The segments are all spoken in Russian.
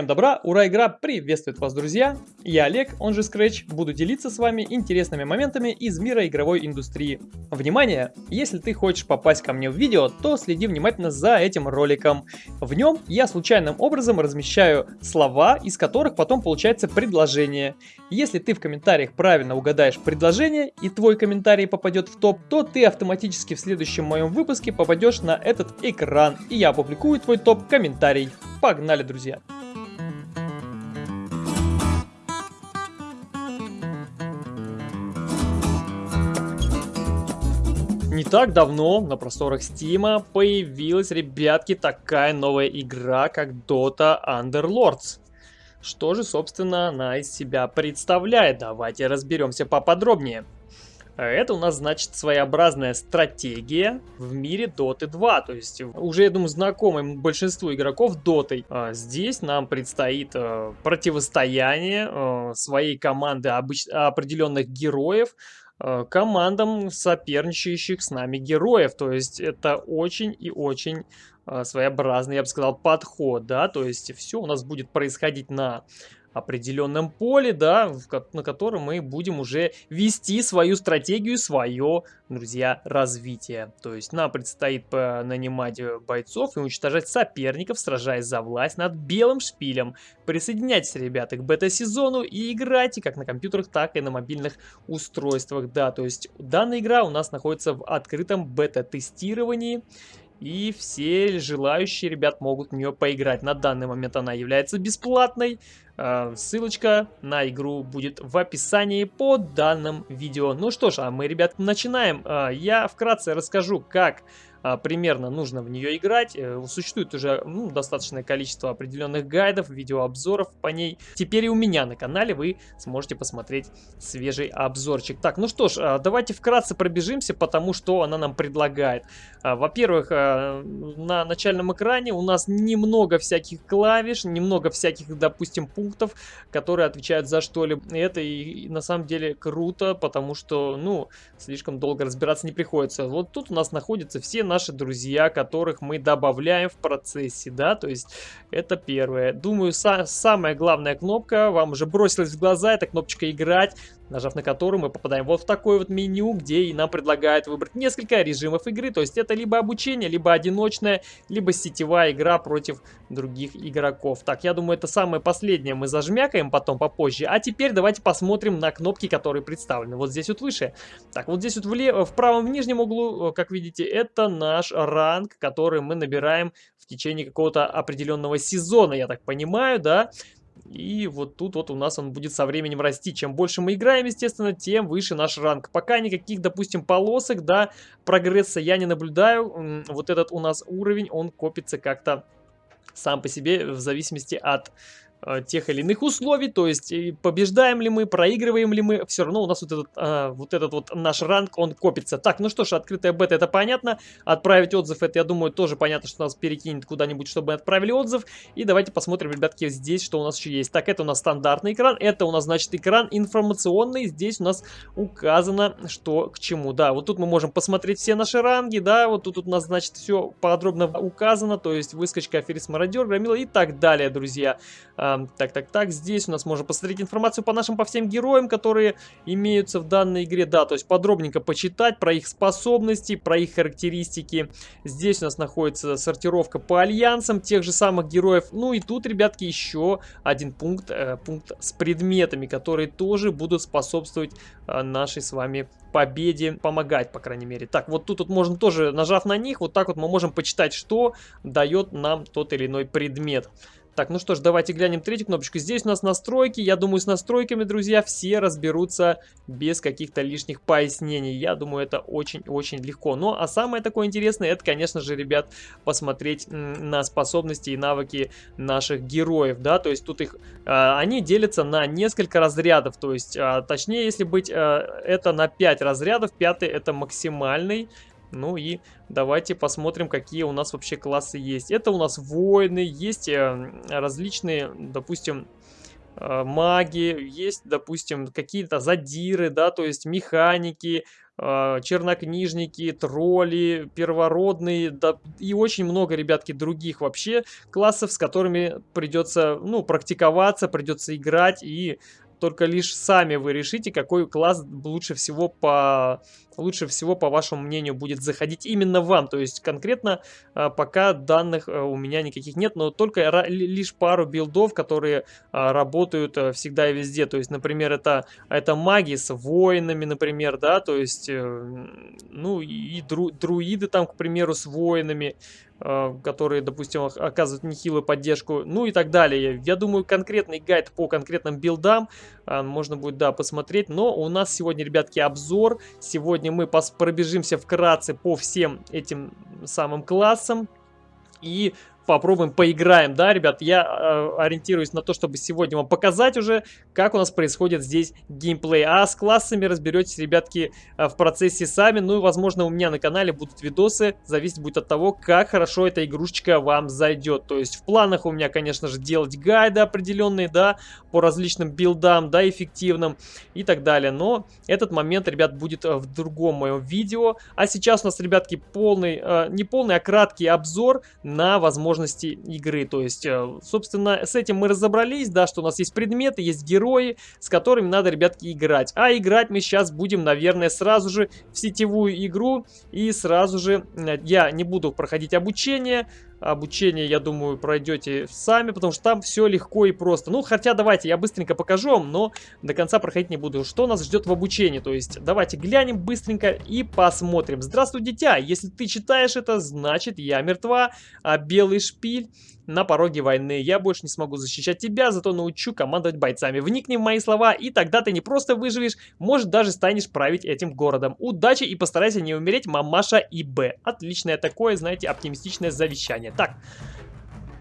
Всем добра, ура, игра приветствует вас, друзья! Я Олег, он же Scratch, буду делиться с вами интересными моментами из мира игровой индустрии. Внимание! Если ты хочешь попасть ко мне в видео, то следи внимательно за этим роликом. В нем я случайным образом размещаю слова, из которых потом получается предложение. Если ты в комментариях правильно угадаешь предложение и твой комментарий попадет в топ, то ты автоматически в следующем моем выпуске попадешь на этот экран, и я опубликую твой топ-комментарий. Погнали, друзья! Не так давно на просторах Стима появилась, ребятки, такая новая игра, как Dota Underlords. Что же, собственно, она из себя представляет? Давайте разберемся поподробнее. Это у нас, значит, своеобразная стратегия в мире Dota 2. То есть, уже, я думаю, знакомым большинству игроков Dota. А здесь нам предстоит э, противостояние э, своей команды обыч... определенных героев командам соперничающих с нами героев. То есть, это очень и очень своеобразный, я бы сказал, подход, да, то есть все у нас будет происходить на определенном поле, да, на котором мы будем уже вести свою стратегию, свое, друзья, развитие. То есть нам предстоит нанимать э, бойцов и уничтожать соперников, сражаясь за власть над белым шпилем. Присоединяйтесь, ребята, к бета-сезону и играйте как на компьютерах, так и на мобильных устройствах, да. То есть данная игра у нас находится в открытом бета-тестировании. И все желающие ребят могут в нее поиграть. На данный момент она является бесплатной. А, ссылочка на игру будет в описании под данным видео. Ну что ж, а мы, ребят, начинаем. А, я вкратце расскажу, как примерно нужно в нее играть. Э, существует уже ну, достаточное количество определенных гайдов, видеообзоров по ней. Теперь и у меня на канале вы сможете посмотреть свежий обзорчик. Так, ну что ж, а, давайте вкратце пробежимся, потому что она нам предлагает. А, во-первых, на начальном экране у нас немного всяких клавиш, немного всяких, допустим, пунктов, которые отвечают за что-либо. Это и, и на самом деле круто, потому что, ну, слишком долго разбираться не приходится. Вот тут у нас находятся все наши друзья, которых мы добавляем в процессе, да, то есть это первое. Думаю, са самая главная кнопка вам уже бросилась в глаза, это кнопочка «Играть», нажав на которую мы попадаем вот в такое вот меню, где и нам предлагают выбрать несколько режимов игры, то есть это либо обучение, либо одиночная, либо сетевая игра против других игроков. Так, я думаю, это самое последнее мы зажмякаем потом попозже, а теперь давайте посмотрим на кнопки, которые представлены вот здесь вот выше. Так, вот здесь вот в, лев... в правом в нижнем углу, э, как видите, это наш ранг, который мы набираем в течение какого-то определенного сезона, я так понимаю, да. И вот тут вот у нас он будет со временем расти. Чем больше мы играем, естественно, тем выше наш ранг. Пока никаких, допустим, полосок, да, прогресса я не наблюдаю. Вот этот у нас уровень, он копится как-то сам по себе в зависимости от тех или иных условий, то есть побеждаем ли мы, проигрываем ли мы, все равно у нас вот этот, а, вот этот вот наш ранг, он копится. Так, ну что ж, открытая бета, это понятно, отправить отзыв, это, я думаю, тоже понятно, что нас перекинет куда-нибудь, чтобы отправили отзыв, и давайте посмотрим, ребятки, здесь, что у нас еще есть. Так, это у нас стандартный экран, это у нас, значит, экран информационный, здесь у нас указано, что к чему, да, вот тут мы можем посмотреть все наши ранги, да, вот тут, тут у нас, значит, все подробно указано, то есть выскочка, аферист, мародер, громила и так далее, друзья. Так, так, так, здесь у нас можно посмотреть информацию по нашим, по всем героям, которые имеются в данной игре. Да, то есть подробненько почитать про их способности, про их характеристики. Здесь у нас находится сортировка по альянсам тех же самых героев. Ну и тут, ребятки, еще один пункт, э, пункт с предметами, которые тоже будут способствовать э, нашей с вами победе, помогать, по крайней мере. Так, вот тут вот можно тоже, нажав на них, вот так вот мы можем почитать, что дает нам тот или иной предмет. Так, ну что ж, давайте глянем третью кнопочку. Здесь у нас настройки. Я думаю, с настройками, друзья, все разберутся без каких-то лишних пояснений. Я думаю, это очень-очень легко. Ну, а самое такое интересное, это, конечно же, ребят, посмотреть на способности и навыки наших героев, да, то есть тут их, а, они делятся на несколько разрядов, то есть, а, точнее, если быть, а, это на 5 разрядов, пятый это максимальный, ну и давайте посмотрим, какие у нас вообще классы есть. Это у нас воины, есть э, различные, допустим, э, маги, есть, допустим, какие-то задиры, да, то есть механики, э, чернокнижники, тролли, первородные, да, и очень много, ребятки, других вообще классов, с которыми придется, ну, практиковаться, придется играть и только лишь сами вы решите, какой класс лучше всего по лучше всего, по вашему мнению, будет заходить именно вам. То есть конкретно а, пока данных а, у меня никаких нет, но только лишь пару билдов, которые а, работают всегда и везде. То есть, например, это, это маги с воинами, например, да, то есть, э, ну и дру, друиды там, к примеру, с воинами которые, допустим, оказывают нехилую поддержку, ну и так далее. Я думаю, конкретный гайд по конкретным билдам можно будет, да, посмотреть. Но у нас сегодня, ребятки, обзор. Сегодня мы пробежимся вкратце по всем этим самым классам. И попробуем, поиграем, да, ребят? Я э, ориентируюсь на то, чтобы сегодня вам показать уже, как у нас происходит здесь геймплей. А с классами разберетесь, ребятки, э, в процессе сами. Ну и, возможно, у меня на канале будут видосы. Зависит будет от того, как хорошо эта игрушечка вам зайдет. То есть в планах у меня, конечно же, делать гайды определенные, да, по различным билдам, да, эффективным и так далее. Но этот момент, ребят, будет э, в другом моем видео. А сейчас у нас, ребятки, полный, э, не полный, а краткий обзор на возможность возможности игры. То есть, э, собственно, с этим мы разобрались, да, что у нас есть предметы, есть герои, с которыми надо, ребятки, играть. А играть мы сейчас будем, наверное, сразу же в сетевую игру. И сразу же э, я не буду проходить обучение, обучение, я думаю, пройдете сами, потому что там все легко и просто. Ну, хотя давайте я быстренько покажу вам, но до конца проходить не буду. Что нас ждет в обучении? То есть давайте глянем быстренько и посмотрим. Здравствуй, дитя! Если ты читаешь это, значит я мертва, а белый шпиль на пороге войны. Я больше не смогу защищать тебя, зато научу командовать бойцами. Вникни в мои слова, и тогда ты не просто выживешь, может даже станешь править этим городом. Удачи и постарайся не умереть, мамаша и Б. Отличное такое, знаете, оптимистичное завещание. Так,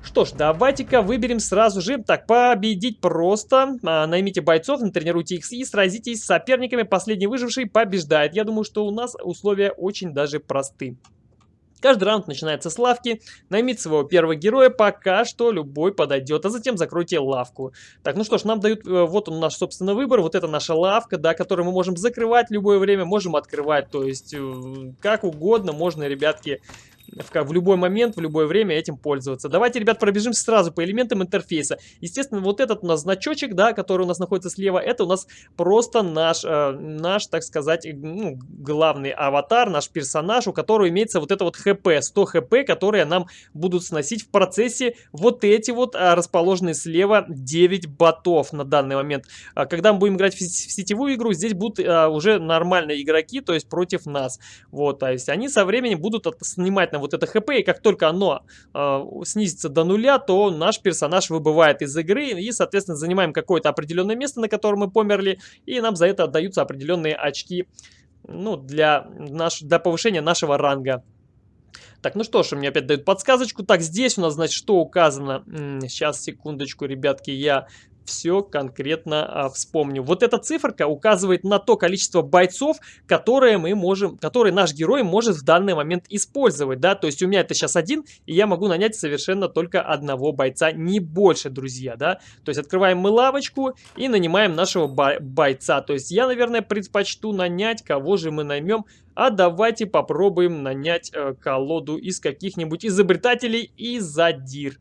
что ж, давайте-ка выберем сразу же. Так, победить просто. А, наймите бойцов, натренируйте их и сразитесь с соперниками. Последний выживший побеждает. Я думаю, что у нас условия очень даже просты. Каждый раунд начинается с лавки. Наймите своего первого героя, пока что любой подойдет, а затем закройте лавку. Так, ну что ж, нам дают, э, вот он наш, собственно, выбор. Вот это наша лавка, да, которую мы можем закрывать любое время, можем открывать. То есть, э, как угодно можно, ребятки, в, в любой момент, в любое время этим пользоваться. Давайте, ребят, пробежимся сразу по элементам интерфейса. Естественно, вот этот у нас значочек, да, который у нас находится слева, это у нас просто наш, э, наш так сказать, ну, главный аватар, наш персонаж, у которого имеется вот это вот хп, 100 хп, которые нам будут сносить в процессе вот эти вот а, расположенные слева 9 ботов на данный момент. А, когда мы будем играть в, в сетевую игру, здесь будут а, уже нормальные игроки, то есть против нас. Вот, то есть они со временем будут от, снимать нам вот это хп, и как только оно э, снизится до нуля, то наш персонаж выбывает из игры, и, соответственно, занимаем какое-то определенное место, на котором мы померли, и нам за это отдаются определенные очки, ну, для, наш, для повышения нашего ранга. Так, ну что ж, мне опять дают подсказочку. Так, здесь у нас, значит, что указано? Сейчас, секундочку, ребятки, я все конкретно а, вспомню. Вот эта циферка указывает на то количество бойцов, которые мы можем, которые наш герой может в данный момент использовать, да, то есть у меня это сейчас один, и я могу нанять совершенно только одного бойца, не больше, друзья, да, то есть открываем мы лавочку и нанимаем нашего бойца, то есть я, наверное, предпочту нанять, кого же мы наймем, а давайте попробуем нанять э, колоду из каких-нибудь изобретателей и задир.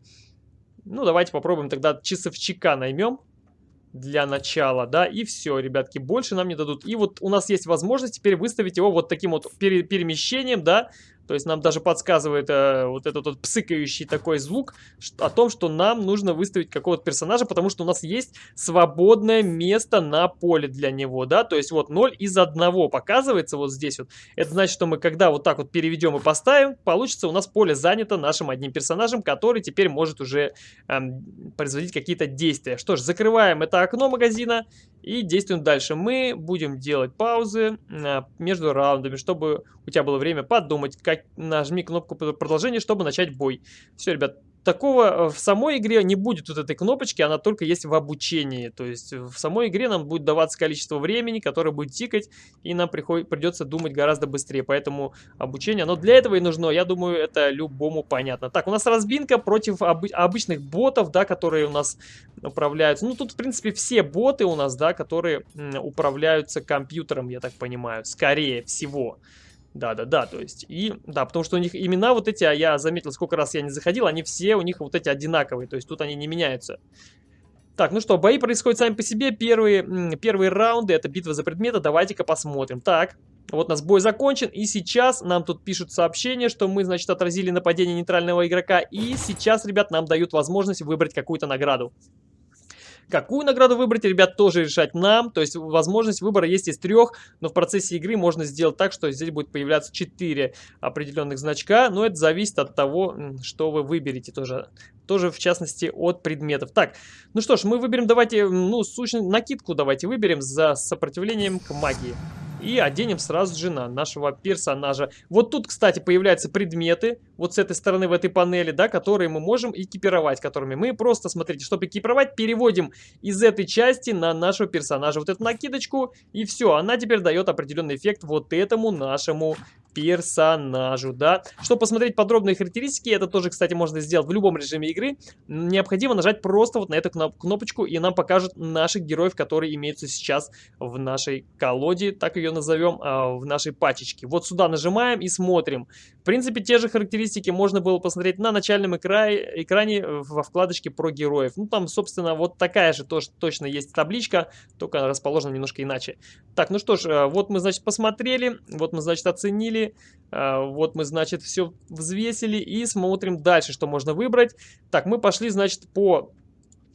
Ну, давайте попробуем тогда часовчика наймем для начала, да, и все, ребятки, больше нам не дадут. И вот у нас есть возможность теперь выставить его вот таким вот пере перемещением, да, то есть нам даже подсказывает э, вот этот вот псыкающий такой звук о том, что нам нужно выставить какого-то персонажа, потому что у нас есть свободное место на поле для него, да, то есть вот 0 из 1 показывается вот здесь вот. Это значит, что мы когда вот так вот переведем и поставим, получится у нас поле занято нашим одним персонажем, который теперь может уже эм, производить какие-то действия. Что ж, закрываем это окно магазина и действуем дальше. Мы будем делать паузы э, между раундами, чтобы у тебя было время подумать, как нажми кнопку продолжения, чтобы начать бой. Все, ребят, такого э, в самой игре не будет вот этой кнопочки, она только есть в обучении. То есть в самой игре нам будет даваться количество времени, которое будет тикать, и нам приход... придется думать гораздо быстрее. Поэтому обучение, оно для этого и нужно. Я думаю, это любому понятно. Так, у нас разбинка против об... обычных ботов, да, которые у нас управляются. Ну, тут, в принципе, все боты у нас, да, которые управляются компьютером, я так понимаю, скорее всего. Да-да-да, то есть, и, да, потому что у них имена вот эти, а я заметил, сколько раз я не заходил, они все у них вот эти одинаковые, то есть тут они не меняются. Так, ну что, бои происходят сами по себе, первые, первые раунды, это битва за предметы, давайте-ка посмотрим. Так, вот нас бой закончен, и сейчас нам тут пишут сообщение, что мы, значит, отразили нападение нейтрального игрока, и сейчас, ребят, нам дают возможность выбрать какую-то награду. Какую награду выбрать, ребят, тоже решать нам. То есть возможность выбора есть из трех, но в процессе игры можно сделать так, что здесь будет появляться 4 определенных значка. Но это зависит от того, что вы выберете тоже. Тоже, в частности, от предметов. Так, ну что ж, мы выберем, давайте, ну, сущность, накидку давайте выберем за сопротивлением к магии и оденем сразу же на нашего персонажа. Вот тут, кстати, появляются предметы, вот с этой стороны в этой панели, да, которые мы можем экипировать, которыми мы просто, смотрите, чтобы экипировать, переводим из этой части на нашего персонажа вот эту накидочку, и все, она теперь дает определенный эффект вот этому нашему персонажу, да. Чтобы посмотреть подробные характеристики, это тоже, кстати, можно сделать в любом режиме игры, необходимо нажать просто вот на эту кнопочку, и нам покажут наших героев, которые имеются сейчас в нашей колоде, так ее назовем, а, в нашей пачечке. Вот сюда нажимаем и смотрим. В принципе, те же характеристики можно было посмотреть на начальном экране, экране во вкладочке про героев. Ну, там, собственно, вот такая же тоже точно есть табличка, только расположена немножко иначе. Так, ну что ж, э, вот мы, значит, посмотрели, вот мы, значит, оценили, а, вот мы, значит, все взвесили и смотрим дальше, что можно выбрать. Так, мы пошли, значит, по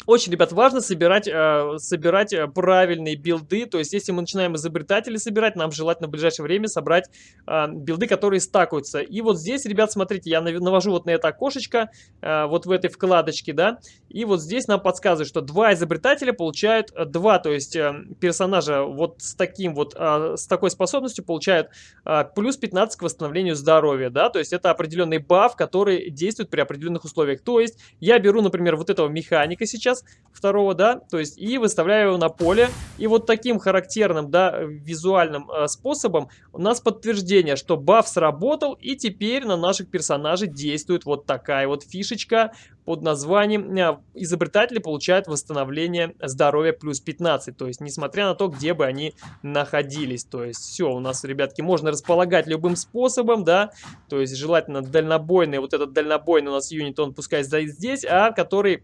очень, ребят, важно собирать, э, собирать э, правильные билды. То есть, если мы начинаем изобретатели собирать, нам желательно в ближайшее время собрать э, билды, которые стакаются. И вот здесь, ребят, смотрите, я навожу вот на это окошечко, э, вот в этой вкладочке, да. И вот здесь нам подсказывают, что два изобретателя получают э, два, то есть э, персонажа вот с таким вот, э, с такой способностью получают э, плюс 15 к восстановлению здоровья, да. То есть, это определенный баф, который действует при определенных условиях. То есть, я беру, например, вот этого механика сейчас, сейчас, второго, да, то есть и выставляю его на поле. И вот таким характерным, да, визуальным э, способом у нас подтверждение, что баф сработал, и теперь на наших персонажей действует вот такая вот фишечка под названием э, «Изобретатели получают восстановление здоровья плюс 15». То есть, несмотря на то, где бы они находились. То есть, все, у нас, ребятки, можно располагать любым способом, да. То есть, желательно дальнобойный, вот этот дальнобойный у нас юнит, он пускай стоит здесь, а который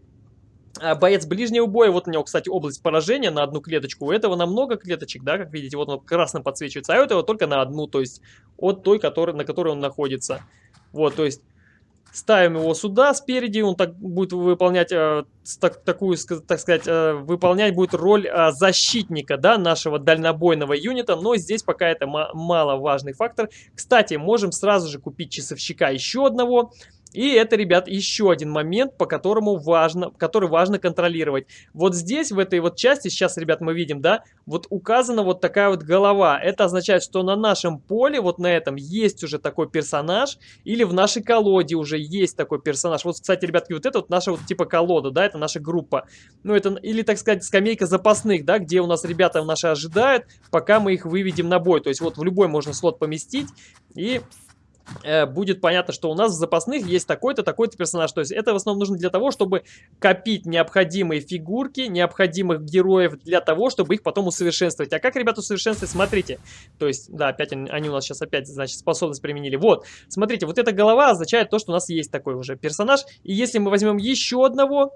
боец ближнего боя, вот у него, кстати, область поражения на одну клеточку. У этого на много клеточек, да, как видите, вот он красным подсвечивается, а у этого только на одну, то есть от той, который, на которой он находится. Вот, то есть ставим его сюда спереди, он так будет выполнять э, так, такую, так сказать, э, выполнять будет роль э, защитника, да, нашего дальнобойного юнита, но здесь пока это мало важный фактор. Кстати, можем сразу же купить часовщика еще одного, и это, ребят, еще один момент, по которому важно, который важно контролировать. Вот здесь, в этой вот части, сейчас, ребят, мы видим, да, вот указана вот такая вот голова. Это означает, что на нашем поле, вот на этом, есть уже такой персонаж, или в нашей колоде уже есть такой персонаж. Вот, кстати, ребятки, вот это вот наша вот типа колода, да, это наша группа. Ну, это, или, так сказать, скамейка запасных, да, где у нас ребята наши ожидают, пока мы их выведем на бой. То есть вот в любой можно слот поместить, и будет понятно, что у нас в запасных есть такой-то, такой-то персонаж. То есть это в основном нужно для того, чтобы копить необходимые фигурки, необходимых героев для того, чтобы их потом усовершенствовать. А как, ребята, усовершенствовать? Смотрите. То есть, да, опять они, они у нас сейчас опять, значит, способность применили. Вот, смотрите, вот эта голова означает то, что у нас есть такой уже персонаж. И если мы возьмем еще одного,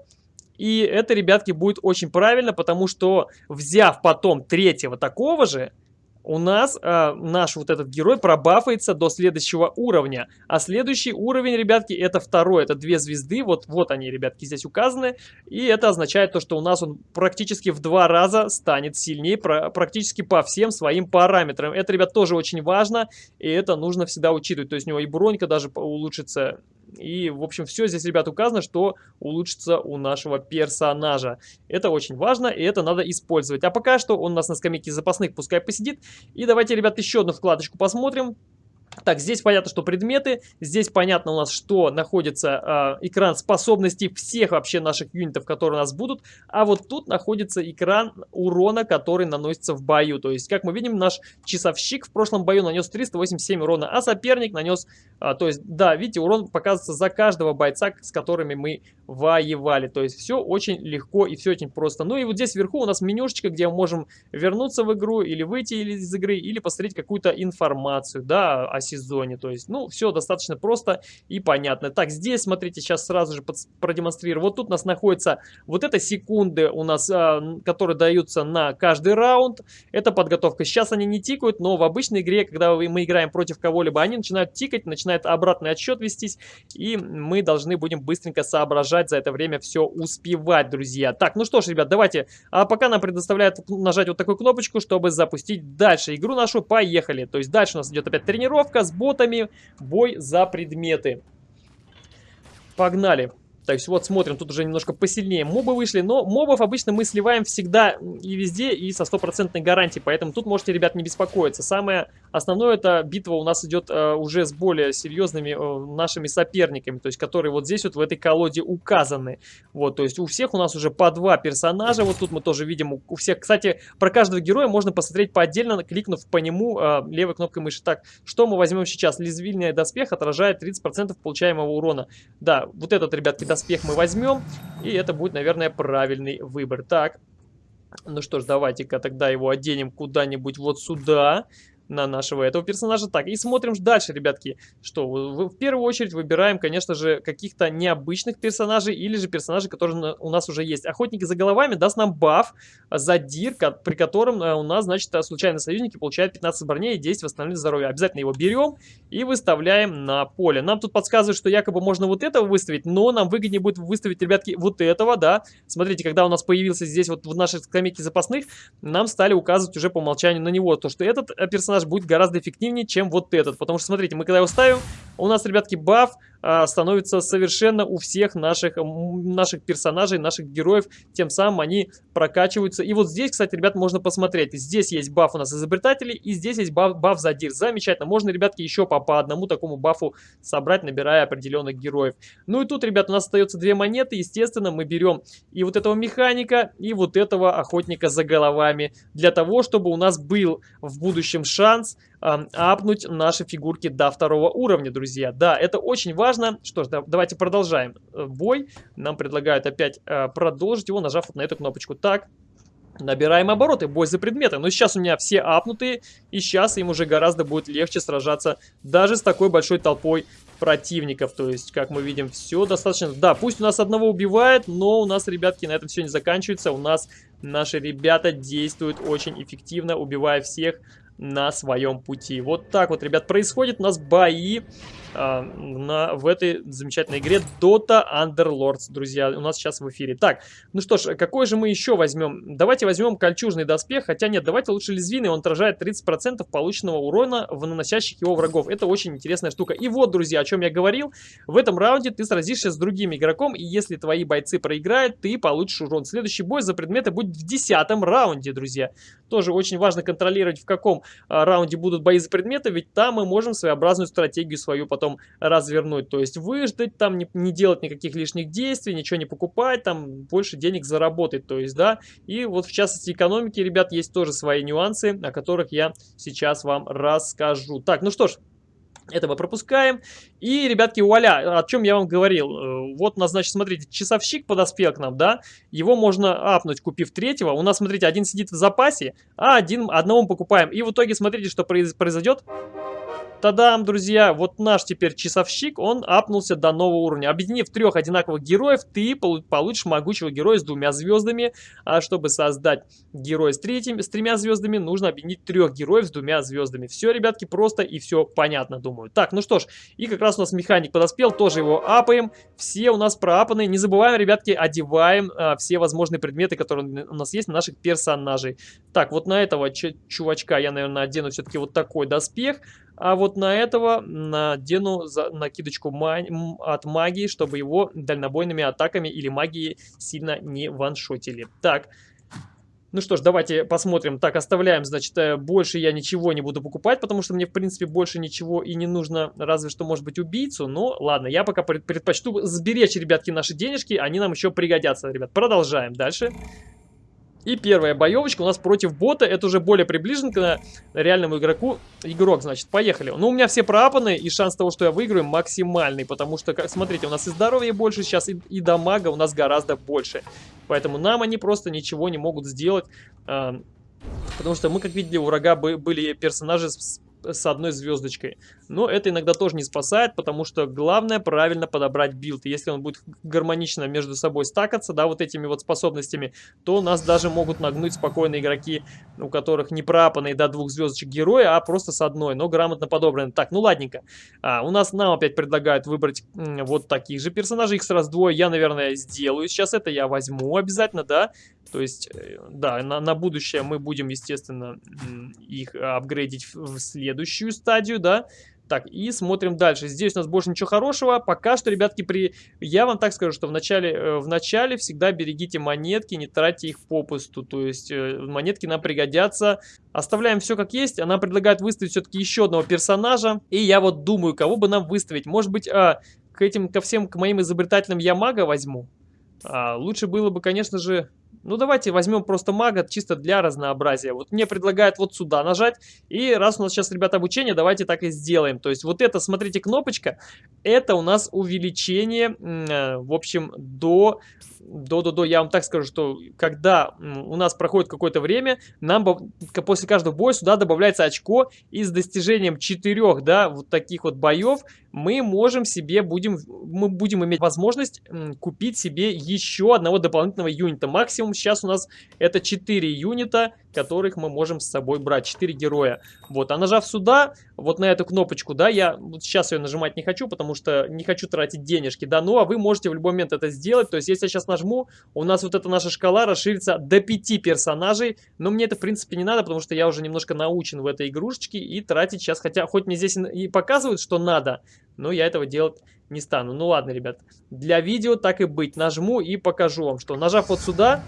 и это, ребятки, будет очень правильно, потому что взяв потом третьего такого же, у нас э, наш вот этот герой пробафается до следующего уровня. А следующий уровень, ребятки, это второй. Это две звезды. Вот, вот они, ребятки, здесь указаны. И это означает то, что у нас он практически в два раза станет сильнее про, практически по всем своим параметрам. Это, ребят, тоже очень важно. И это нужно всегда учитывать. То есть у него и бронька даже улучшится и, в общем, все здесь, ребят, указано, что улучшится у нашего персонажа. Это очень важно, и это надо использовать. А пока что он у нас на скамейке запасных, пускай посидит. И давайте, ребят, еще одну вкладочку посмотрим. Так, здесь понятно, что предметы, здесь понятно у нас, что находится э, экран способностей всех вообще наших юнитов, которые у нас будут, а вот тут находится экран урона, который наносится в бою. То есть, как мы видим, наш часовщик в прошлом бою нанес 387 урона, а соперник нанес, э, то есть, да, видите, урон показывается за каждого бойца, с которыми мы воевали. То есть, все очень легко и все очень просто. Ну и вот здесь вверху у нас менюшечка, где мы можем вернуться в игру или выйти из игры, или посмотреть какую-то информацию, да, о сезоне. То есть, ну, все достаточно просто и понятно. Так, здесь, смотрите, сейчас сразу же продемонстрирую. Вот тут у нас находится вот это секунды у нас, а, которые даются на каждый раунд. Это подготовка. Сейчас они не тикают, но в обычной игре, когда мы играем против кого-либо, они начинают тикать, начинает обратный отсчет вестись, и мы должны будем быстренько соображать за это время все успевать, друзья. Так, ну что ж, ребят, давайте, а пока нам предоставляют нажать вот такую кнопочку, чтобы запустить дальше игру нашу. Поехали. То есть дальше у нас идет опять тренировка, с ботами, бой за предметы. Погнали. Есть вот смотрим, тут уже немножко посильнее мобы вышли, но мобов обычно мы сливаем всегда и везде, и со стопроцентной гарантией, поэтому тут можете, ребят, не беспокоиться. Самое основное, это битва у нас идет э, уже с более серьезными э, нашими соперниками, то есть которые вот здесь вот в этой колоде указаны. Вот, то есть у всех у нас уже по два персонажа, вот тут мы тоже видим у, всех. Кстати, про каждого героя можно посмотреть по отдельно, кликнув по нему э, левой кнопкой мыши. Так, что мы возьмем сейчас? Лезвильный доспех отражает 30% получаемого урона. Да, вот этот, ребятки, мы возьмем, и это будет, наверное, правильный выбор. Так, ну что ж, давайте-ка тогда его оденем куда-нибудь вот сюда на нашего этого персонажа. Так, и смотрим дальше, ребятки, что в, первую очередь выбираем, конечно же, каких-то необычных персонажей или же персонажей, которые у нас уже есть. Охотники за головами даст нам баф за дир, при котором э, у нас, значит, случайные союзники получают 15 броней и 10 восстановления здоровья. Обязательно его берем и выставляем на поле. Нам тут подсказывают, что якобы можно вот этого выставить, но нам выгоднее будет выставить, ребятки, вот этого, да. Смотрите, когда у нас появился здесь вот в нашей скамейке запасных, нам стали указывать уже по умолчанию на него, то, что этот э, персонаж персонаж будет гораздо эффективнее, чем вот этот. Потому что, смотрите, мы когда его ставим, у нас, ребятки, баф становится совершенно у всех наших, наших персонажей, наших героев. Тем самым они прокачиваются. И вот здесь, кстати, ребят, можно посмотреть. Здесь есть баф у нас изобретателей, и здесь есть баф, баф за дир. Замечательно. Можно, ребятки, еще по, по одному такому бафу собрать, набирая определенных героев. Ну и тут, ребят, у нас остается две монеты. Естественно, мы берем и вот этого механика, и вот этого охотника за головами. Для того, чтобы у нас был в будущем шанс апнуть наши фигурки до второго уровня, друзья. Да, это очень важно. Что ж, да, давайте продолжаем э, бой. Нам предлагают опять э, продолжить его, нажав вот на эту кнопочку. Так, Набираем обороты, бой за предметы. Но сейчас у меня все апнутые, и сейчас им уже гораздо будет легче сражаться даже с такой большой толпой противников. То есть, как мы видим, все достаточно... Да, пусть у нас одного убивает, но у нас, ребятки, на этом все не заканчивается. У нас наши ребята действуют очень эффективно, убивая всех на своем пути. Вот так вот, ребят, происходит у нас бои а, на, в этой замечательной игре Dota Underlords, друзья, у нас сейчас в эфире. Так, ну что ж, какой же мы еще возьмем? Давайте возьмем кольчужный доспех, хотя нет, давайте лучше лезвийный, он отражает 30% полученного урона в наносящих его врагов. Это очень интересная штука. И вот, друзья, о чем я говорил, в этом раунде ты сразишься с другим игроком, и если твои бойцы проиграют, ты получишь урон. Следующий бой за предметы будет в десятом раунде, друзья. Тоже очень важно контролировать, в каком а, раунде будут бои за предметы, ведь там мы можем своеобразную стратегию свою потом развернуть. То есть выждать, там не, не делать никаких лишних действий, ничего не покупать, там больше денег заработать. То есть, да, и вот в частности экономики, ребят, есть тоже свои нюансы, о которых я сейчас вам расскажу. Так, ну что ж, это мы пропускаем. И, ребятки, вуаля, о чем я вам говорил. Э, вот у нас, значит, смотрите, часовщик подоспел к нам, да? Его можно апнуть, купив третьего. У нас, смотрите, один сидит в запасе, а один, одного мы покупаем. И в итоге, смотрите, что произойдет. Тадам, друзья, вот наш теперь часовщик, он апнулся до нового уровня. Объединив трех одинаковых героев, ты получишь могучего героя с двумя звездами. А чтобы создать героя с, третьим, с тремя звездами, нужно объединить трех героев с двумя звездами. Все, ребятки, просто и все понятно, думаю. Так, ну что ж, и как раз у нас механик подоспел, тоже его апаем. Все у нас проапаны. Не забываем, ребятки, одеваем а, все возможные предметы, которые у нас есть на наших персонажей. Так, вот на этого чувачка я, наверное, одену все-таки вот такой доспех. А вот на этого надену за накидочку от магии, чтобы его дальнобойными атаками или магией сильно не ваншотили. Так, Ну что ж, давайте посмотрим. Так, оставляем, значит, э, больше я ничего не буду покупать, потому что мне, в принципе, больше ничего и не нужно, разве что, может быть, убийцу. Но ладно, я пока предпочту сберечь, ребятки, наши денежки, они нам еще пригодятся, ребят. Продолжаем дальше. И первая боевочка у нас против бота. Это уже более приближен к реальному игроку. Игрок, значит, поехали. Ну, у меня все проапаны, и шанс того, что я выиграю, максимальный. Потому что, как, смотрите, у нас и здоровья больше сейчас, и, и дамага у нас гораздо больше. Поэтому нам они просто ничего не могут сделать. Потому что мы, как видели, у врага были персонажи с с одной звездочкой. Но это иногда тоже не спасает, потому что главное правильно подобрать build. Если он будет гармонично между собой стакаться, да, вот этими вот способностями, то нас даже могут нагнуть спокойно игроки, у которых не пропанные до двух звездочек героя, а просто с одной, но грамотно подобраны. Так, ну ладненько. А, у нас нам опять предлагают выбрать вот таких же персонажей, их сразу двое. Я, наверное, сделаю сейчас это, я возьму обязательно, да. То есть, э, да, на, на будущее мы будем, естественно, их апгрейдить в следующую стадию, да. Так, и смотрим дальше. Здесь у нас больше ничего хорошего. Пока что, ребятки, при... я вам так скажу, что в начале, э, в начале всегда берегите монетки, не тратьте их попусту. То есть э, монетки нам пригодятся. Оставляем все как есть. Она предлагает выставить все-таки еще одного персонажа. И я вот думаю, кого бы нам выставить. Может быть, а, к этим, ко всем, к моим изобретателям я мага возьму? А, лучше было бы, конечно же, ну, давайте возьмем просто мага чисто для разнообразия. Вот мне предлагают вот сюда нажать. И раз у нас сейчас, ребята, обучение, давайте так и сделаем. То есть вот это, смотрите, кнопочка, это у нас увеличение, э, в общем, до до-до-до, я вам так скажу, что когда у нас проходит какое-то время, нам после каждого боя сюда добавляется очко, и с достижением четырех, да, вот таких вот боев, мы можем себе, будем, мы будем иметь возможность купить себе еще одного дополнительного юнита. Максимум сейчас у нас это 4 юнита, которых мы можем с собой брать. 4 героя. Вот, а нажав сюда, вот на эту кнопочку, да, я вот сейчас ее нажимать не хочу, потому что не хочу тратить денежки, да, ну а вы можете в любой момент это сделать. То есть, если я сейчас нажму, у нас вот эта наша шкала расширится до 5 персонажей, но мне это, в принципе, не надо, потому что я уже немножко научен в этой игрушечке и тратить сейчас, хотя хоть мне здесь и показывают, что надо, но я этого делать не стану. Ну ладно, ребят, для видео так и быть. Нажму и покажу вам, что нажав вот сюда,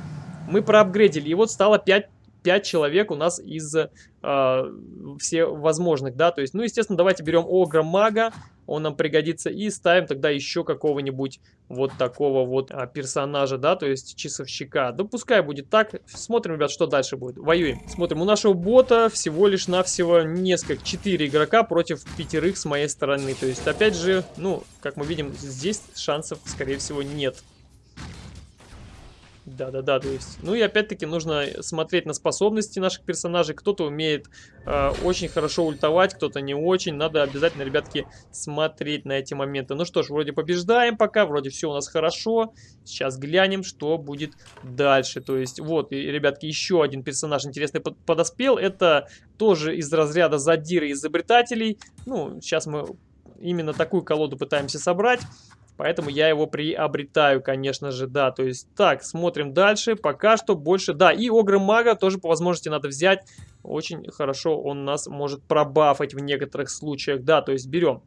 мы проапгрейдили. И вот стало 5 5 человек у нас из э, возможных, да, то есть, ну, естественно, давайте берем Огра Мага, он нам пригодится, и ставим тогда еще какого-нибудь вот такого вот а, персонажа, да, то есть часовщика. Да пускай будет так, смотрим, ребят, что дальше будет. Воюем. Смотрим, у нашего бота всего лишь навсего несколько, 4 игрока против пятерых с моей стороны, то есть, опять же, ну, как мы видим, здесь шансов, скорее всего, нет. Да-да-да, то есть, ну и опять-таки нужно смотреть на способности наших персонажей. Кто-то умеет э, очень хорошо ультовать, кто-то не очень. Надо обязательно, ребятки, смотреть на эти моменты. Ну что ж, вроде побеждаем пока, вроде все у нас хорошо. Сейчас глянем, что будет дальше. То есть, вот, и, ребятки, еще один персонаж интересный подоспел. Это тоже из разряда задиры изобретателей. Ну, сейчас мы именно такую колоду пытаемся собрать. Поэтому я его приобретаю, конечно же, да. То есть, так, смотрим дальше. Пока что больше, да. И Огры Мага тоже по возможности надо взять. Очень хорошо он нас может пробафать в некоторых случаях. Да, то есть берем.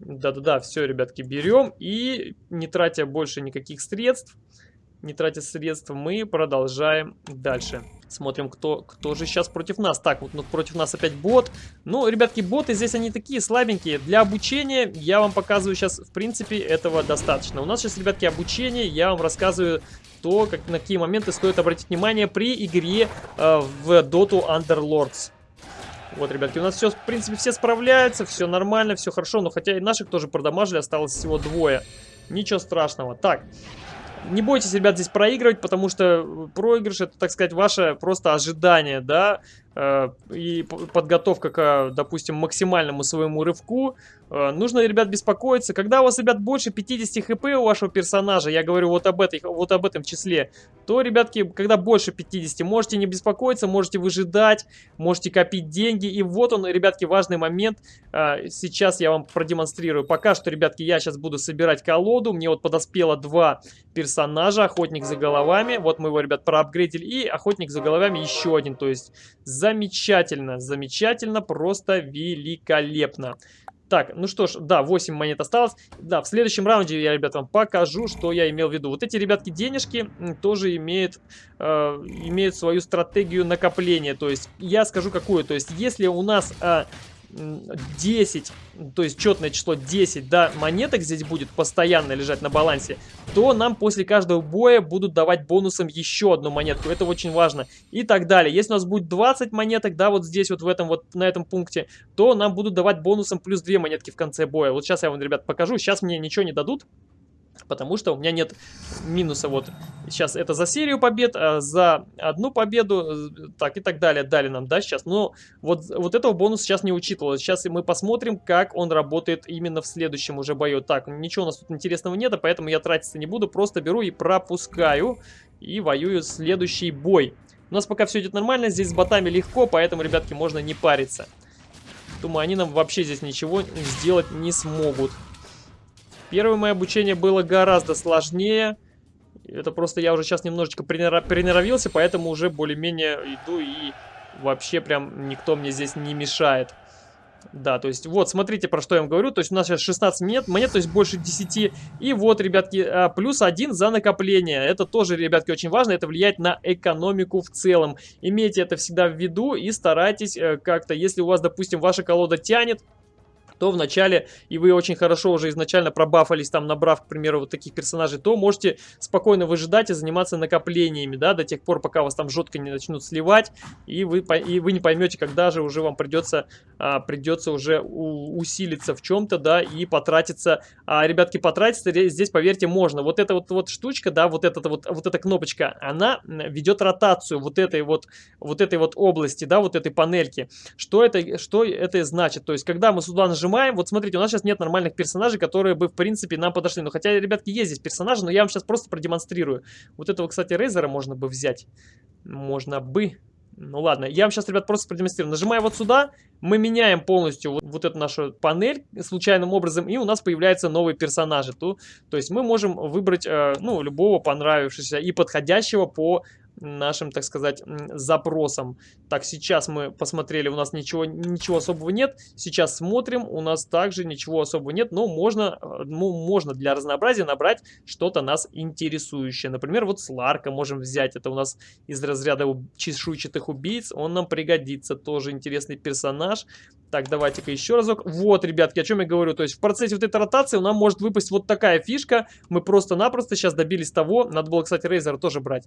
Да-да-да, все, ребятки, берем. И не тратя больше никаких средств, не тратя средств, мы продолжаем дальше. Смотрим, кто, кто же сейчас против нас. Так, вот, вот против нас опять бот. Ну, ребятки, боты здесь они такие слабенькие. Для обучения я вам показываю сейчас, в принципе, этого достаточно. У нас сейчас, ребятки, обучение. Я вам рассказываю то, как, на какие моменты стоит обратить внимание при игре э, в Dota Underlords. Вот, ребятки, у нас все, в принципе, все справляются, все нормально, все хорошо. Но хотя и наших тоже продамажили, осталось всего двое. Ничего страшного. Так, не бойтесь, ребят, здесь проигрывать, потому что проигрыш это, так сказать, ваше просто ожидание, да, и подготовка к, допустим, максимальному своему рывку, э, нужно, ребят, беспокоиться. Когда у вас, ребят, больше 50 хп у вашего персонажа, я говорю вот об, этой, вот об этом числе, то, ребятки, когда больше 50, можете не беспокоиться, можете выжидать, можете копить деньги. И вот он, ребятки, важный момент. Э, сейчас я вам продемонстрирую. Пока что, ребятки, я сейчас буду собирать колоду. Мне вот подоспело два персонажа. Охотник за головами. Вот мы его, ребят, проапгрейдили. И охотник за головами еще один. То есть за Замечательно, замечательно, просто великолепно. Так, ну что ж, да, 8 монет осталось. Да, в следующем раунде я, ребят, вам покажу, что я имел в виду. Вот эти, ребятки, денежки тоже имеют, э, имеют свою стратегию накопления. То есть, я скажу какую. То есть, если у нас... Э, 10, то есть четное число 10, да, монеток здесь будет постоянно лежать на балансе, то нам после каждого боя будут давать бонусом еще одну монетку. Это очень важно. И так далее. Если у нас будет 20 монеток, да, вот здесь вот в этом вот, на этом пункте, то нам будут давать бонусом плюс 2 монетки в конце боя. Вот сейчас я вам, ребят, покажу. Сейчас мне ничего не дадут. Потому что у меня нет минуса. Вот сейчас это за серию побед, а за одну победу, так и так далее. Дали нам, да, сейчас. Но вот, вот этого бонуса сейчас не учитывалось. Сейчас мы посмотрим, как он работает именно в следующем уже бою. Так, ничего у нас тут интересного нет, поэтому я тратиться не буду. Просто беру и пропускаю. И воюю следующий бой. У нас пока все идет нормально. Здесь с ботами легко, поэтому, ребятки, можно не париться. Думаю, они нам вообще здесь ничего сделать не смогут. Первое мое обучение было гораздо сложнее. Это просто я уже сейчас немножечко приноровился, поэтому уже более-менее иду и вообще прям никто мне здесь не мешает. Да, то есть вот, смотрите, про что я вам говорю. То есть у нас сейчас 16 монет, монет, то есть больше 10. И вот, ребятки, а, плюс один за накопление. Это тоже, ребятки, очень важно. Это влияет на экономику в целом. Имейте это всегда в виду и старайтесь э, как-то, если у вас, допустим, ваша колода тянет, то в начале, и вы очень хорошо уже изначально пробафались, там набрав, к примеру, вот таких персонажей, то можете спокойно выжидать и заниматься накоплениями, да, до тех пор, пока вас там жестко не начнут сливать, и вы, и вы не поймете, когда же уже вам придется, а, придется уже у, усилиться в чем-то, да, и потратиться. А, ребятки, потратиться здесь, поверьте, можно. Вот эта вот, вот штучка, да, вот эта вот, вот эта кнопочка, она ведет ротацию вот этой вот, вот этой вот области, да, вот этой панельки. Что это, что это значит? То есть, когда мы сюда нажимаем, нажимаем. Вот смотрите, у нас сейчас нет нормальных персонажей, которые бы, в принципе, нам подошли. Ну, хотя, ребятки, есть здесь персонажи, но я вам сейчас просто продемонстрирую. Вот этого, кстати, Рейзера можно бы взять. Можно бы. Ну ладно, я вам сейчас, ребят, просто продемонстрирую. Нажимая вот сюда, мы меняем полностью вот, вот эту нашу панель случайным образом, и у нас появляются новые персонажи. То, то есть мы можем выбрать, э, ну, любого понравившегося и подходящего по нашим, так сказать, запросам. Так, сейчас мы посмотрели, у нас ничего, ничего особого нет. Сейчас смотрим, у нас также ничего особого нет, но можно, э, ну, можно для разнообразия набрать что-то нас интересующее. Например, вот Сларка можем взять, это у нас из разряда чешуйчатых убийц, он нам пригодится, тоже интересный персонаж. Так, давайте-ка еще разок. Вот, ребятки, о чем я говорю. То есть в процессе вот этой ротации нам может выпасть вот такая фишка. Мы просто-напросто сейчас добились того. Надо было, кстати, Рейзера тоже брать.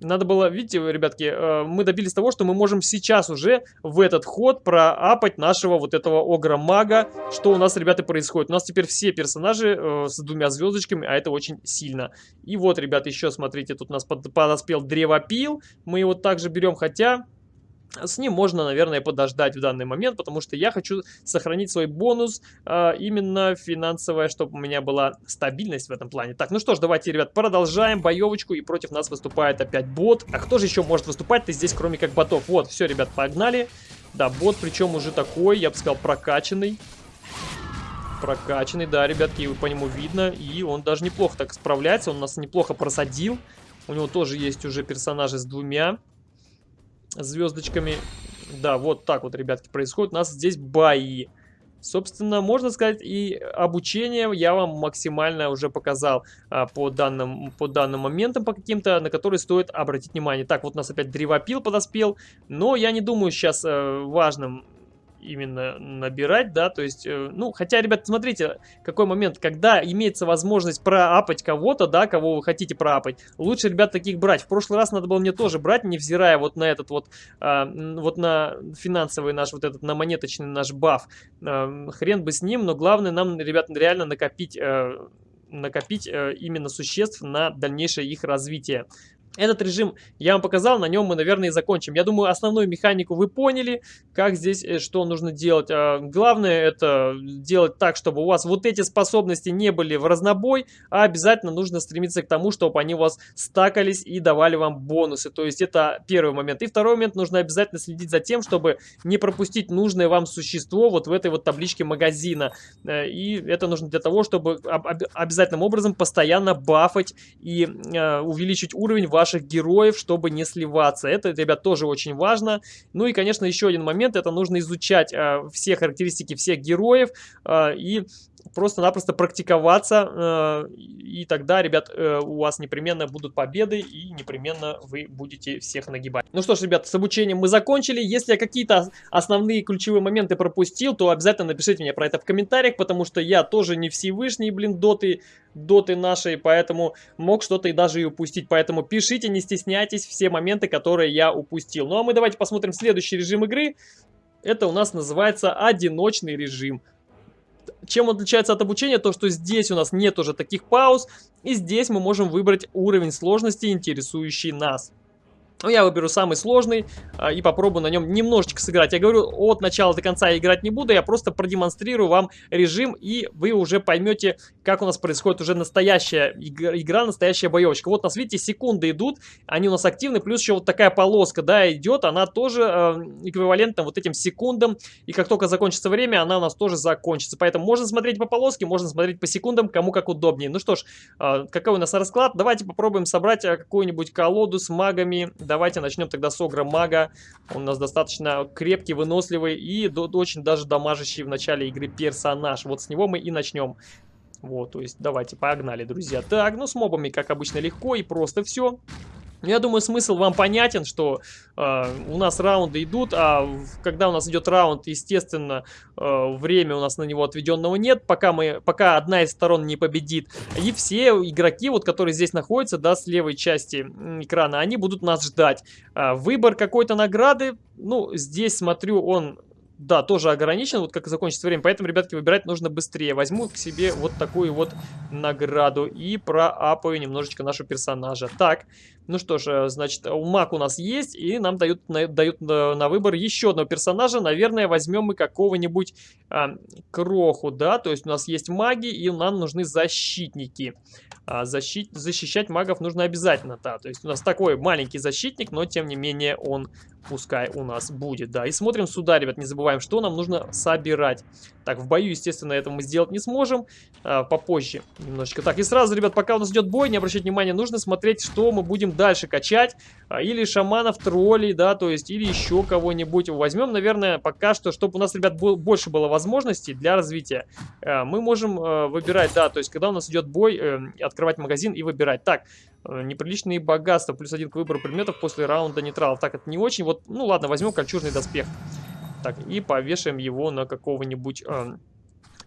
Надо было, видите, ребятки, э, мы добились того, что мы можем сейчас уже в этот ход проапать нашего вот этого огра-мага. Что у нас, ребята, происходит? У нас теперь все персонажи э, с двумя звездочками, а это очень сильно. И вот, ребята, еще, смотрите, тут у нас подоспел древопил. Мы его также берем, хотя... С ним можно, наверное, подождать в данный момент, потому что я хочу сохранить свой бонус, а, именно финансовая, чтобы у меня была стабильность в этом плане. Так, ну что ж, давайте, ребят, продолжаем боевочку, и против нас выступает опять бот. А кто же еще может выступать-то здесь, кроме как ботов? Вот, все, ребят, погнали. Да, бот, причем уже такой, я бы сказал, прокачанный. Прокачанный, да, ребятки, по нему видно, и он даже неплохо так справляется, он нас неплохо просадил. У него тоже есть уже персонажи с двумя звездочками. Да, вот так вот, ребятки, происходит. У нас здесь бои. Собственно, можно сказать, и обучение я вам максимально уже показал а, по, данным, по данным моментам, по каким-то, на которые стоит обратить внимание. Так, вот у нас опять древопил подоспел, но я не думаю сейчас э, важным именно набирать, да, то есть, э, ну, хотя, ребят, смотрите, какой момент, когда имеется возможность проапать кого-то, да, кого вы хотите проапать, лучше, ребят, таких брать. В прошлый раз надо было мне тоже брать, невзирая вот на этот вот, а, вот на финансовый наш, вот этот, на монеточный наш баф. А, хрен бы с ним, но главное нам, ребят, реально накопить... А, накопить э, именно существ на дальнейшее их развитие. Этот режим я вам показал, на нем мы, наверное, и закончим. Я думаю, основную механику вы поняли, как здесь, э, что нужно делать. А, главное это делать так, чтобы у вас вот эти способности не были в разнобой, а обязательно нужно стремиться к тому, чтобы они у вас стакались и давали вам бонусы. То есть это первый момент. И второй момент, нужно обязательно следить за тем, чтобы не пропустить нужное вам существо вот в этой вот табличке магазина. Э, и это нужно для того, чтобы обязательным образом постоянно бафать и э, увеличить уровень вашего ваших героев, чтобы не сливаться. Это, ребят, тоже очень важно. Ну и, конечно, еще один момент, это нужно изучать э, все характеристики всех героев э, и просто-напросто практиковаться, э, и тогда, ребят, э, у вас непременно будут победы, и непременно вы будете всех нагибать. Ну что ж, ребят, с обучением мы закончили. Если я какие-то основные ключевые моменты пропустил, то обязательно напишите мне про это в комментариях, потому что я тоже не Всевышний, блин, доты, доты нашей, поэтому мог что-то и даже и упустить. Поэтому пишите, не стесняйтесь, все моменты, которые я упустил. Ну а мы давайте посмотрим следующий режим игры. Это у нас называется одиночный режим. Чем отличается от обучения? То, что здесь у нас нет уже таких пауз, и здесь мы можем выбрать уровень сложности, интересующий нас. Ну, я выберу самый сложный а, и попробую на нем немножечко сыграть. Я говорю, от начала до конца играть не буду, я просто продемонстрирую вам режим, и вы уже поймете, как у нас происходит уже настоящая игра, игра настоящая боевочка. Вот у нас, видите, секунды идут, они у нас активны, плюс еще вот такая полоска, да, идет, она тоже э, эквивалентна вот этим секундам, и как только закончится время, она у нас тоже закончится. Поэтому можно смотреть по полоске, можно смотреть по секундам, кому как удобнее. Ну что ж, э, какой у нас расклад? Давайте попробуем собрать э, какую-нибудь колоду с магами, Давайте начнем тогда с Огра Мага. Он у нас достаточно крепкий, выносливый и очень даже дамажащий в начале игры персонаж. Вот с него мы и начнем. Вот, то есть давайте, погнали, друзья. Так, ну с мобами, как обычно, легко и просто все. Ну, я думаю, смысл вам понятен, что э, у нас раунды идут, а когда у нас идет раунд, естественно, э, время у нас на него отведенного нет, пока, мы, пока одна из сторон не победит. И все игроки, вот, которые здесь находятся, да, с левой части экрана, они будут нас ждать. Э, выбор какой-то награды, ну, здесь, смотрю, он да, тоже ограничен, вот как закончится время, поэтому, ребятки, выбирать нужно быстрее. Возьму к себе вот такую вот награду и проапаю немножечко нашего персонажа. Так, ну что ж, э, значит, маг у нас есть, и нам дают дают на, на выбор еще одного персонажа. Наверное, возьмем мы какого-нибудь а, кроху, да, то есть у нас есть маги, и нам нужны защитники. А, защит, защищать магов нужно обязательно, да, то есть у нас такой маленький защитник, но тем не менее он пускай у нас будет, да. И смотрим сюда, ребят, не забываем, что нам нужно собирать. Так, в бою, естественно, этого мы сделать не сможем, а, попозже немножечко. Так, и сразу, ребят, пока у нас идет бой, не обращать внимания, нужно смотреть, что мы будем дальше качать. А, или шаманов, троллей, да, то есть, или еще кого-нибудь. Возьмем, наверное, пока что, чтобы у нас, ребят, больше было возможностей для развития. А, мы можем а, выбирать, да, то есть, когда у нас идет бой, э, открывать магазин и выбирать. Так, э, неприличные богатства, плюс один к выбору предметов после раунда нейтралов. Так, это не очень. Вот, ну ладно, возьмем кольчужный доспех. Так, и повешаем его на какого-нибудь... Э,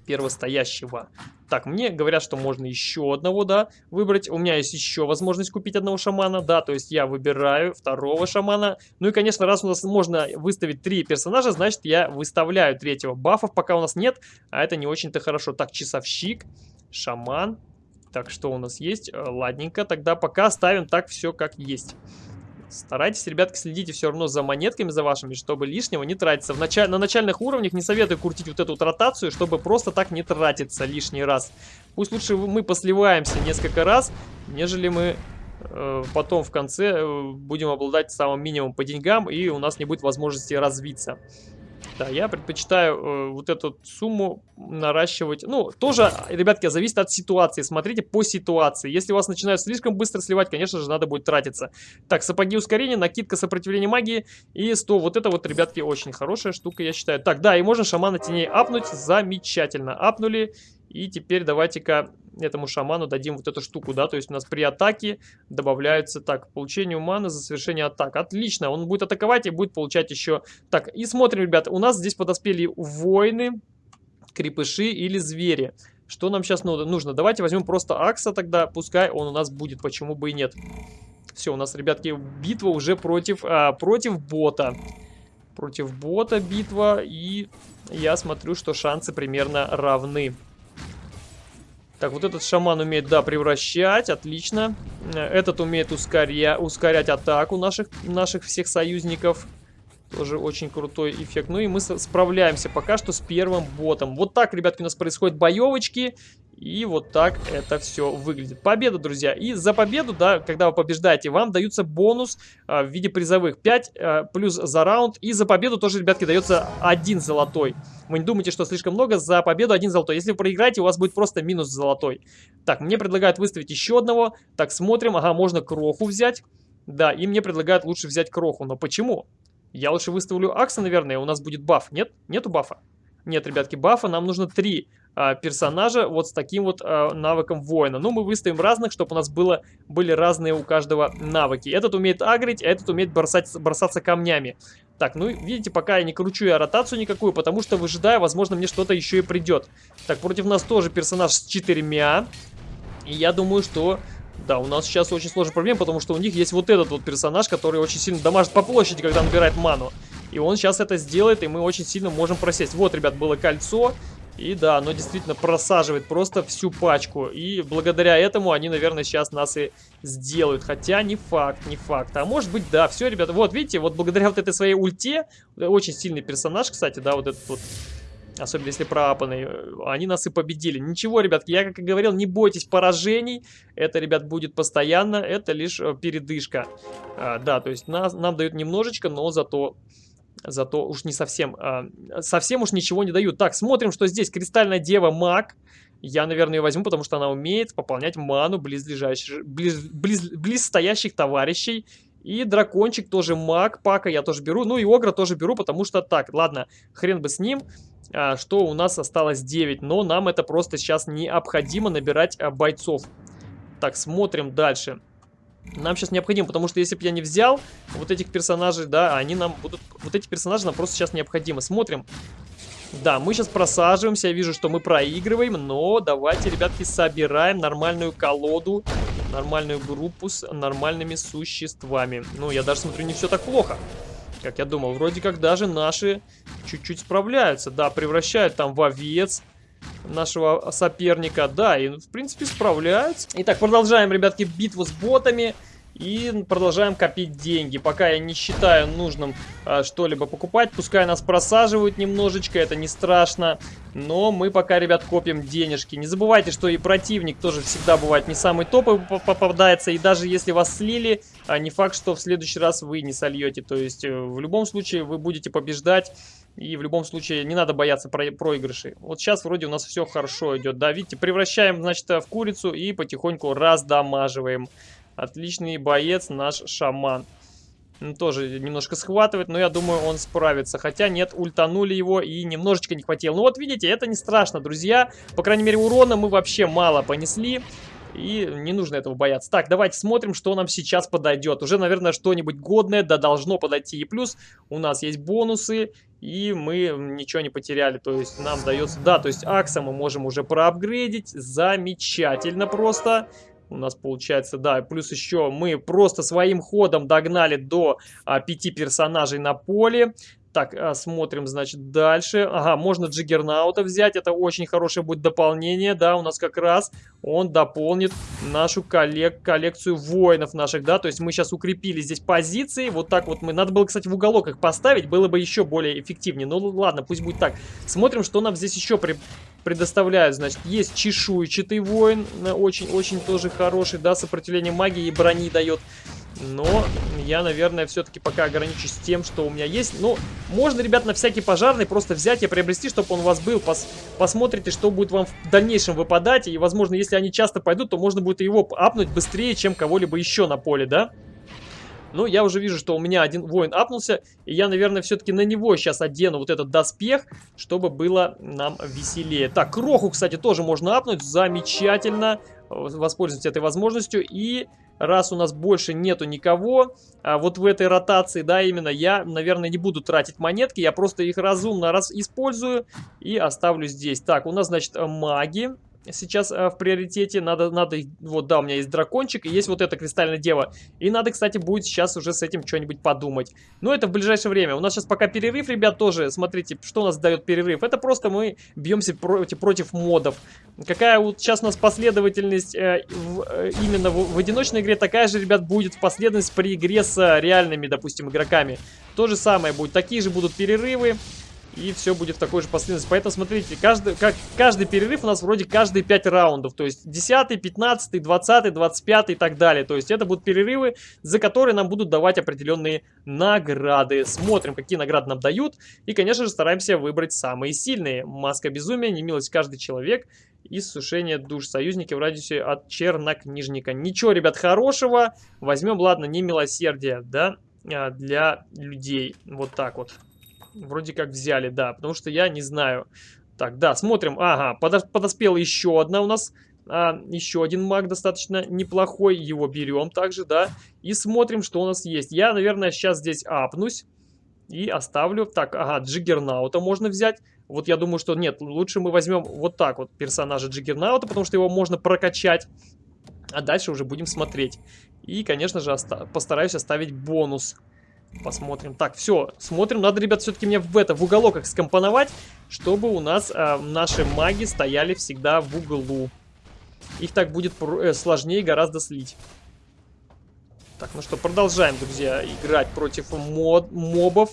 первостоящего. Так, мне говорят, что можно еще одного, да, выбрать. У меня есть еще возможность купить одного шамана, да, то есть я выбираю второго шамана. Ну и, конечно, раз у нас можно выставить три персонажа, значит, я выставляю третьего. Бафов пока у нас нет, а это не очень-то хорошо. Так, часовщик, шаман. Так, что у нас есть? Э, ладненько, тогда пока ставим так все как есть. Старайтесь, ребятки, следите все равно за монетками, за вашими, чтобы лишнего не тратиться. В началь... На начальных уровнях не советую крутить вот эту вот ротацию, чтобы просто так не тратиться лишний раз. Пусть лучше мы посливаемся несколько раз, нежели мы э, потом в конце э, будем обладать самым минимумом по деньгам, и у нас не будет возможности развиться. Да, я предпочитаю э, вот эту сумму наращивать. Ну, тоже, ребятки, зависит от ситуации. Смотрите по ситуации. Если у вас начинают слишком быстро сливать, конечно же, надо будет тратиться. Так, сапоги ускорения, накидка сопротивления магии и 100. Вот это вот, ребятки, очень хорошая штука, я считаю. Так, да, и можно шамана теней апнуть. Замечательно. Апнули. И теперь давайте-ка этому шаману дадим вот эту штуку, да, то есть у нас при атаке добавляется, так, получение маны за совершение атак. Отлично, он будет атаковать и будет получать еще... Так, и смотрим, ребят, у нас здесь подоспели воины, крепыши или звери. Что нам сейчас нужно? Давайте возьмем просто Акса тогда, пускай он у нас будет, почему бы и нет. Все, у нас, ребятки, битва уже против, а, против бота. Против бота битва, и я смотрю, что шансы примерно равны. Так, вот этот шаман умеет, да, превращать, отлично. Этот умеет ускоря... ускорять атаку наших, наших всех союзников. Тоже очень крутой эффект. Ну и мы справляемся пока что с первым ботом. Вот так, ребятки, у нас происходят боевочки. И вот так это все выглядит. Победа, друзья. И за победу, да, когда вы побеждаете, вам даются бонус а, в виде призовых 5 а, плюс за раунд. И за победу тоже, ребятки, дается один золотой. Вы не думайте, что слишком много. За победу один золотой. Если вы проиграете, у вас будет просто минус золотой. Так, мне предлагают выставить еще одного. Так, смотрим. Ага, можно кроху взять. Да, и мне предлагают лучше взять Кроху. Но почему? Я лучше выставлю Акса, наверное, у нас будет баф. Нет? Нету бафа? Нет, ребятки, бафа. Нам нужно три персонажа вот с таким вот а, навыком воина. Ну, мы выставим разных, чтобы у нас было, были разные у каждого навыки. Этот умеет агрить, а этот умеет бросать, бросаться камнями. Так, ну, видите, пока я не кручу я ротацию никакую, потому что выжидаю, возможно, мне что-то еще и придет. Так, против нас тоже персонаж с четырьмя. И я думаю, что... Да, у нас сейчас очень сложная проблема, потому что у них есть вот этот вот персонаж, который очень сильно дамажит по площади, когда набирает ману. И он сейчас это сделает, и мы очень сильно можем просесть. Вот, ребят, было кольцо. И да, оно действительно просаживает просто всю пачку. И благодаря этому они, наверное, сейчас нас и сделают. Хотя не факт, не факт. А может быть, да. Все, ребята, вот видите, вот благодаря вот этой своей ульте, очень сильный персонаж, кстати, да, вот этот вот особенно если проапанный, они нас и победили. Ничего, ребятки, я как и говорил, не бойтесь поражений, это, ребят, будет постоянно, это лишь э, передышка. А, да, то есть нас, нам дают немножечко, но зато Зато уж не совсем, э, совсем уж ничего не дают. Так, смотрим, что здесь. Кристальная Дева Маг. Я, наверное, ее возьму, потому что она умеет пополнять ману близлежащих, близ, близ, близ стоящих товарищей. И дракончик тоже маг, пака я тоже беру. Ну и огра тоже беру, потому что так, ладно, хрен бы с ним. А, что у нас осталось 9, но нам это просто сейчас необходимо набирать а, бойцов. Так, смотрим дальше. Нам сейчас необходимо, потому что если бы я не взял вот этих персонажей, да, они нам будут... Вот эти персонажи нам просто сейчас необходимы. Смотрим. Да, мы сейчас просаживаемся, я вижу, что мы проигрываем, но давайте, ребятки, собираем нормальную колоду, нормальную группу с нормальными существами. Ну, я даже смотрю, не все так плохо, как я думал. Вроде как даже наши чуть-чуть справляются. Да, превращают там в овец, нашего соперника. Да, и в принципе справляются. Итак, продолжаем, ребятки, битву с ботами. И продолжаем копить деньги. Пока я не считаю нужным а, что-либо покупать. Пускай нас просаживают немножечко, это не страшно. Но мы пока, ребят, копим денежки. Не забывайте, что и противник тоже всегда бывает не самый топовый попадается. И даже если вас слили, а, не факт, что в следующий раз вы не сольете. То есть э, в любом случае вы будете побеждать. И в любом случае не надо бояться про проигрышей. Вот сейчас вроде у нас все хорошо идет. Да, видите, превращаем, значит, в курицу и потихоньку раздамаживаем. Отличный боец наш шаман. Он тоже немножко схватывает, но я думаю, он справится. Хотя нет, ультанули его и немножечко не хватило. Ну вот видите, это не страшно, друзья. По крайней мере, урона мы вообще мало понесли. И не нужно этого бояться. Так, давайте смотрим, что нам сейчас подойдет. Уже, наверное, что-нибудь годное, да должно подойти. И плюс у нас есть бонусы, и мы ничего не потеряли. То есть нам дается... Да, то есть Акса мы можем уже проапгрейдить. Замечательно просто. У нас получается, да, плюс еще мы просто своим ходом догнали до а, пяти персонажей на поле. Так, а, смотрим, значит, дальше. Ага, можно Джиггернаута взять, это очень хорошее будет дополнение, да, у нас как раз он дополнит нашу коллек коллекцию воинов наших, да, то есть мы сейчас укрепили здесь позиции, вот так вот мы, надо было, кстати, в уголок их поставить, было бы еще более эффективнее, ну ладно, пусть будет так. Смотрим, что нам здесь еще при предоставляют, значит, есть чешуйчатый воин, очень-очень тоже хороший, да, сопротивление магии и брони дает. Но я, наверное, все-таки пока ограничусь тем, что у меня есть. Ну, можно, ребят, на всякий пожарный просто взять и приобрести, чтобы он у вас был. Пос посмотрите, что будет вам в дальнейшем выпадать. И, возможно, если они часто пойдут, то можно будет его апнуть быстрее, чем кого-либо еще на поле, да? Ну, я уже вижу, что у меня один воин апнулся, и я, наверное, все-таки на него сейчас одену вот этот доспех, чтобы было нам веселее. Так, кроху, кстати, тоже можно апнуть, замечательно, воспользуйтесь этой возможностью, и раз у нас больше нету никого, а вот в этой ротации, да, именно, я, наверное, не буду тратить монетки, я просто их разумно раз использую и оставлю здесь. Так, у нас, значит, маги сейчас э, в приоритете. Надо, надо, вот, да, у меня есть дракончик, и есть вот эта кристальная дева. И надо, кстати, будет сейчас уже с этим что-нибудь подумать. Но это в ближайшее время. У нас сейчас пока перерыв, ребят, тоже. Смотрите, что у нас дает перерыв. Это просто мы бьемся против, против модов. Какая вот сейчас у нас последовательность э, в, э, именно в, в одиночной игре, такая же, ребят, будет последовательность при игре с реальными, допустим, игроками. То же самое будет. Такие же будут перерывы. И все будет в такой же последовательности. Поэтому смотрите, каждый, как, каждый перерыв у нас вроде каждые 5 раундов. То есть 10, 15, 20, 25 и так далее. То есть это будут перерывы, за которые нам будут давать определенные награды. Смотрим, какие награды нам дают. И, конечно же, стараемся выбрать самые сильные. Маска безумия, немилость каждый человек и сушение душ союзники в радиусе от чернокнижника. Ничего, ребят, хорошего. Возьмем, ладно, не милосердие, да, а, для людей. Вот так вот. Вроде как взяли, да, потому что я не знаю. Так, да, смотрим. Ага, подоспела еще одна у нас. А, еще один маг достаточно неплохой. Его берем также, да. И смотрим, что у нас есть. Я, наверное, сейчас здесь апнусь. И оставлю. Так, ага, Джиггернаута можно взять. Вот я думаю, что нет, лучше мы возьмем вот так вот персонажа Джиггернаута, потому что его можно прокачать. А дальше уже будем смотреть. И, конечно же, оста постараюсь оставить бонус. Посмотрим. Так, все, смотрим. Надо, ребят, все-таки мне в это, в уголок их скомпоновать, чтобы у нас э, наши маги стояли всегда в углу. Их так будет э, сложнее гораздо слить. Так, ну что, продолжаем, друзья, играть против мод мобов.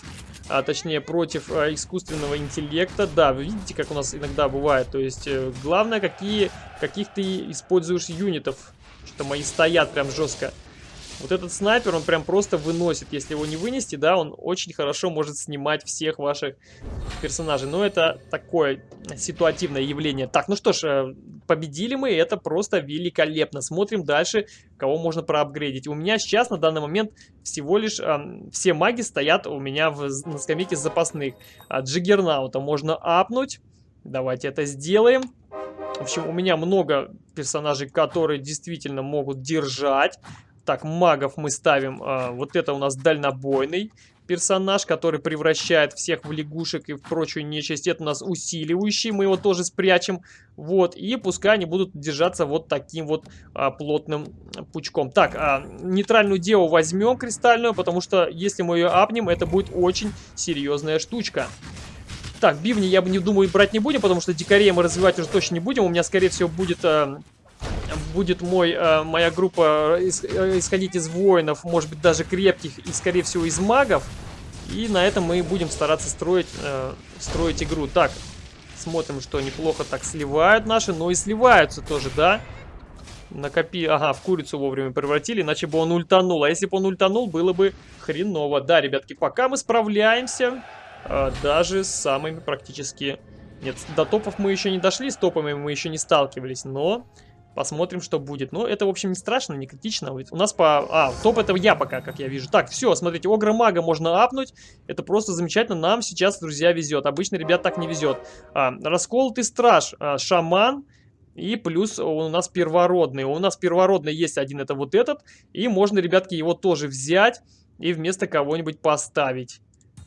А точнее, против э, искусственного интеллекта. Да, вы видите, как у нас иногда бывает. То есть, э, главное, какие, каких ты используешь юнитов. Что мои стоят прям жестко. Вот этот снайпер, он прям просто выносит. Если его не вынести, да, он очень хорошо может снимать всех ваших персонажей. Но это такое ситуативное явление. Так, ну что ж, э, победили мы, это просто великолепно. Смотрим дальше, кого можно проапгрейдить. У меня сейчас на данный момент всего лишь э, все маги стоят у меня в, на скамейке запасных. А Джиггернаута можно апнуть. Давайте это сделаем. В общем, у меня много персонажей, которые действительно могут держать. Так, магов мы ставим. А, вот это у нас дальнобойный персонаж, который превращает всех в лягушек и в прочую нечисть. Это у нас усиливающий, мы его тоже спрячем. Вот, и пускай они будут держаться вот таким вот а, плотным пучком. Так, а, нейтральную деву возьмем кристальную, потому что если мы ее апнем, это будет очень серьезная штучка. Так, бивни я бы не думаю брать не будем, потому что дикарей мы развивать уже точно не будем. У меня, скорее всего, будет... А, будет мой, э, моя группа э, исходить из воинов, может быть даже крепких и скорее всего из магов. И на этом мы будем стараться строить, э, строить игру. Так, смотрим, что неплохо так сливают наши, но и сливаются тоже, да? Накопи... Ага, в курицу вовремя превратили, иначе бы он ультанул. А если бы он ультанул, было бы хреново. Да, ребятки, пока мы справляемся э, даже с самыми практически... Нет, до топов мы еще не дошли, с топами мы еще не сталкивались, но Посмотрим, что будет. Но это, в общем, не страшно, не критично. У нас по... А, топ это я пока, как я вижу. Так, все, смотрите, Огра Мага можно апнуть. Это просто замечательно. Нам сейчас, друзья, везет. Обычно ребят так не везет. А, расколотый страж, а, шаман. И плюс у нас первородный. У нас первородный есть один, это вот этот. И можно, ребятки, его тоже взять и вместо кого-нибудь поставить.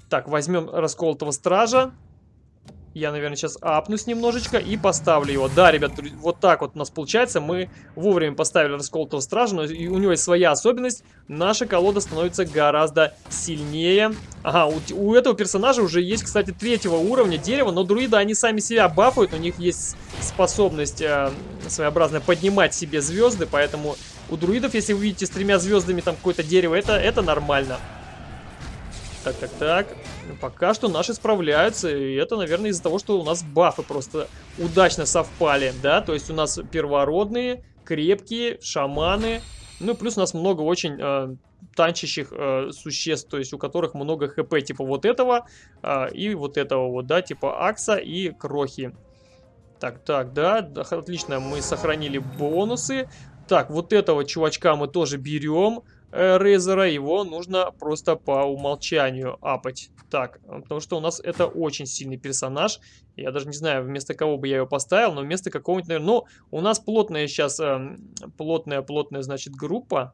Так, возьмем расколотого стража. Я, наверное, сейчас апнусь немножечко и поставлю его. Да, ребят, вот так вот у нас получается. Мы вовремя поставили расколотого стража, но у него есть своя особенность. Наша колода становится гораздо сильнее. Ага, у, у этого персонажа уже есть, кстати, третьего уровня дерева, но друиды, они сами себя бафают. У них есть способность э, своеобразно поднимать себе звезды, поэтому у друидов, если вы видите с тремя звездами там какое-то дерево, это, это нормально. Так, так, так. Пока что наши справляются, и это, наверное, из-за того, что у нас бафы просто удачно совпали, да? То есть у нас первородные, крепкие, шаманы, ну, плюс у нас много очень э, танчащих э, существ, то есть у которых много хп, типа вот этого э, и вот этого вот, да, типа Акса и Крохи. Так, так, да, да, отлично, мы сохранили бонусы. Так, вот этого чувачка мы тоже берем. Э, Рейзера, его нужно просто по умолчанию апать. Так, потому что у нас это очень сильный персонаж. Я даже не знаю, вместо кого бы я его поставил, но вместо какого-нибудь, наверное... Ну, у нас плотная сейчас, плотная-плотная, эм, значит, группа.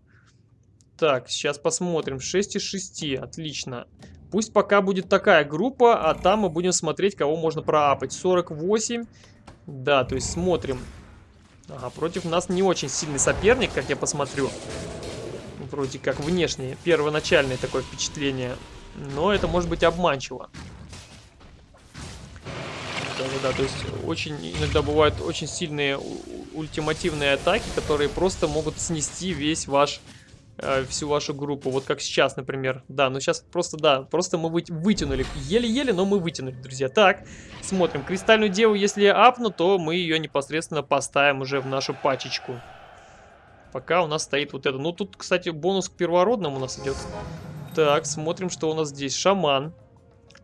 Так, сейчас посмотрим. 6 из 6, отлично. Пусть пока будет такая группа, а там мы будем смотреть, кого можно проапать. 48, да, то есть смотрим. Ага, против нас не очень сильный соперник, как я посмотрю вроде как внешнее, первоначальное такое впечатление. Но это может быть обманчиво. Да-да-да, то есть очень иногда бывают очень сильные ультимативные атаки, которые просто могут снести весь ваш э, всю вашу группу. Вот как сейчас, например. Да, ну сейчас просто, да, просто мы вы, вытянули. Еле-еле, но мы вытянули, друзья. Так, смотрим. Кристальную деву, если апну, то мы ее непосредственно поставим уже в нашу пачечку. Пока у нас стоит вот это. Ну, тут, кстати, бонус к первородному у нас идет. Так, смотрим, что у нас здесь. Шаман.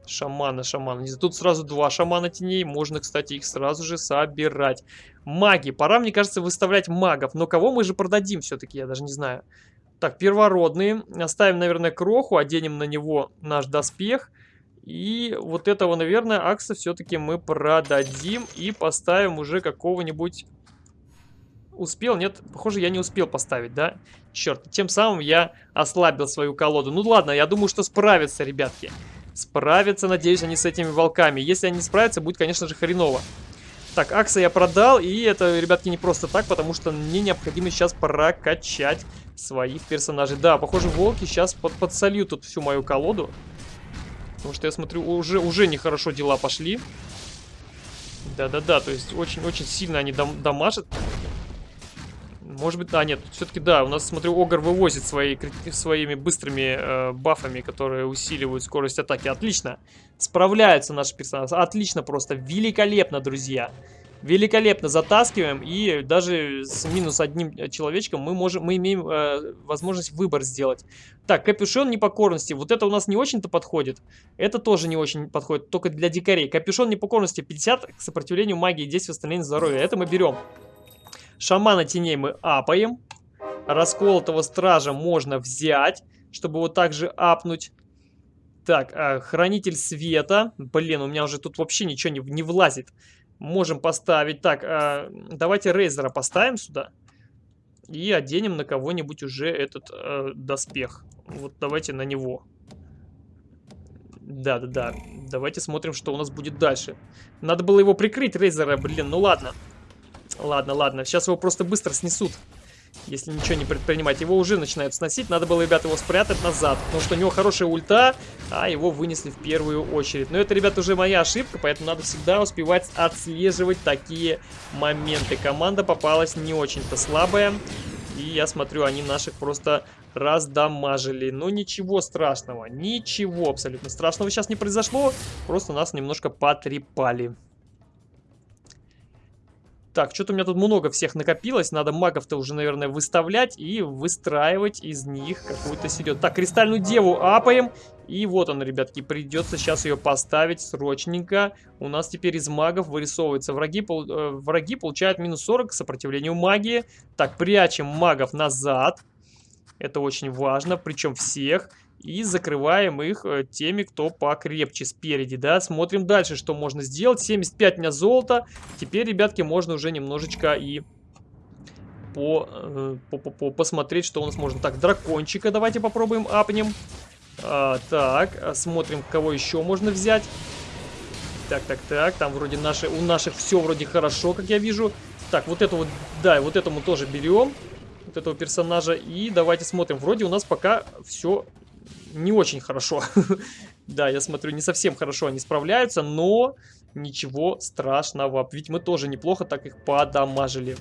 Шамана, шамана. Тут сразу два шамана теней. Можно, кстати, их сразу же собирать. Маги. Пора, мне кажется, выставлять магов. Но кого мы же продадим все-таки, я даже не знаю. Так, первородные. Оставим, наверное, кроху. Оденем на него наш доспех. И вот этого, наверное, акса все-таки мы продадим. И поставим уже какого-нибудь... Успел? Нет, похоже, я не успел поставить, да? Черт, тем самым я ослабил свою колоду. Ну ладно, я думаю, что справятся, ребятки. Справятся, надеюсь, они с этими волками. Если они справятся, будет, конечно же, хреново. Так, Акса я продал, и это, ребятки, не просто так, потому что мне необходимо сейчас прокачать своих персонажей. Да, похоже, волки сейчас под подсольют тут всю мою колоду. Потому что я смотрю, уже, уже нехорошо дела пошли. Да-да-да, то есть очень-очень сильно они дам дамажат. Может быть, да, нет, все-таки да, у нас, смотрю, Огр вывозит свои, своими быстрыми э, бафами, которые усиливают скорость атаки. Отлично, справляются наши персонажи, отлично просто, великолепно, друзья. Великолепно затаскиваем, и даже с минус одним человечком мы, можем, мы имеем э, возможность выбор сделать. Так, капюшон непокорности, вот это у нас не очень-то подходит. Это тоже не очень подходит, только для дикарей. Капюшон непокорности 50 к сопротивлению магии и действия восстановления здоровья. Это мы берем. Шамана теней мы апаем. Расколотого стража можно взять, чтобы вот так же апнуть. Так, э, хранитель света. Блин, у меня уже тут вообще ничего не, не влазит. Можем поставить. Так, э, давайте Рейзера поставим сюда. И оденем на кого-нибудь уже этот э, доспех. Вот давайте на него. Да-да-да. Давайте смотрим, что у нас будет дальше. Надо было его прикрыть, Рейзера, блин, ну. Ладно. Ладно, ладно. Сейчас его просто быстро снесут. Если ничего не предпринимать. Его уже начинают сносить. Надо было, ребята, его спрятать назад. Потому что у него хорошая ульта, а его вынесли в первую очередь. Но это, ребята, уже моя ошибка, поэтому надо всегда успевать отслеживать такие моменты. Команда попалась не очень-то слабая. И я смотрю, они наших просто раздамажили. Но ничего страшного. Ничего абсолютно страшного сейчас не произошло. Просто нас немножко потрепали. Так, что-то у меня тут много всех накопилось. Надо магов-то уже, наверное, выставлять и выстраивать из них какую-то серьезную. Так, кристальную деву апаем. И вот он, ребятки, придется сейчас ее поставить срочненько. У нас теперь из магов вырисовываются враги. Пол, э, враги получают минус 40 к сопротивлению магии. Так, прячем магов назад. Это очень важно, причем всех. И закрываем их э, теми, кто покрепче спереди, да. Смотрим дальше, что можно сделать. 75 у золота. Теперь, ребятки, можно уже немножечко и по, э, по, по, по, посмотреть, что у нас можно. Так, дракончика давайте попробуем апнем. А, так, а, смотрим, кого еще можно взять. Так, так, так, там вроде наши, у наших все вроде хорошо, как я вижу. Так, вот это вот, да, вот этому тоже берем. Вот этого персонажа. И давайте смотрим. Вроде у нас пока все не очень хорошо. да, я смотрю, не совсем хорошо они справляются, но ничего страшного. Ведь мы тоже неплохо так их подамажили.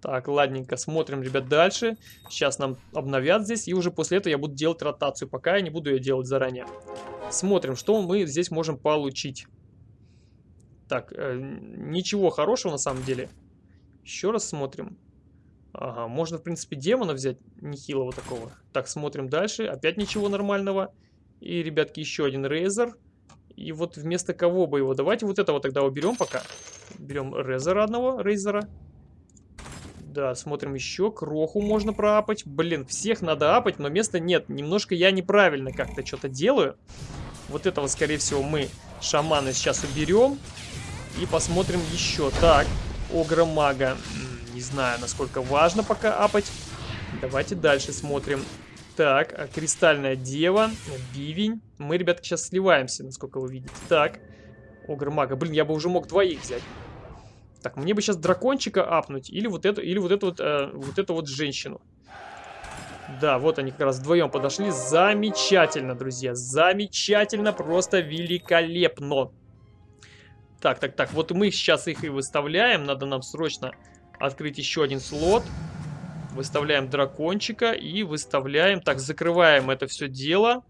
Так, ладненько, смотрим, ребят, дальше. Сейчас нам обновят здесь, и уже после этого я буду делать ротацию. Пока я не буду ее делать заранее. Смотрим, что мы здесь можем получить. Так, э, ничего хорошего на самом деле. Еще раз смотрим. Ага, можно, в принципе, демона взять, нехилого такого. Так, смотрим дальше. Опять ничего нормального. И, ребятки, еще один рейзер. И вот вместо кого бы его? Давайте вот этого тогда уберем пока. Берем рейзера одного, рейзера. Да, смотрим еще. Кроху можно проапать. Блин, всех надо апать, но места нет. Немножко я неправильно как-то что-то делаю. Вот этого, скорее всего, мы шамана сейчас уберем. И посмотрим еще. Так, огромага. мага знаю, насколько важно пока апать. Давайте дальше смотрим. Так, а Кристальная Дева, Бивень. Мы, ребятки, сейчас сливаемся, насколько вы видите. Так, Огр Мага. Блин, я бы уже мог двоих взять. Так, мне бы сейчас дракончика апнуть. Или вот эту, или вот эту вот, э, вот эту вот женщину. Да, вот они как раз вдвоем подошли. Замечательно, друзья. Замечательно, просто великолепно. Так, так, так. Вот мы сейчас их и выставляем. Надо нам срочно открыть еще один слот. Выставляем дракончика и выставляем... Так, закрываем это все дело.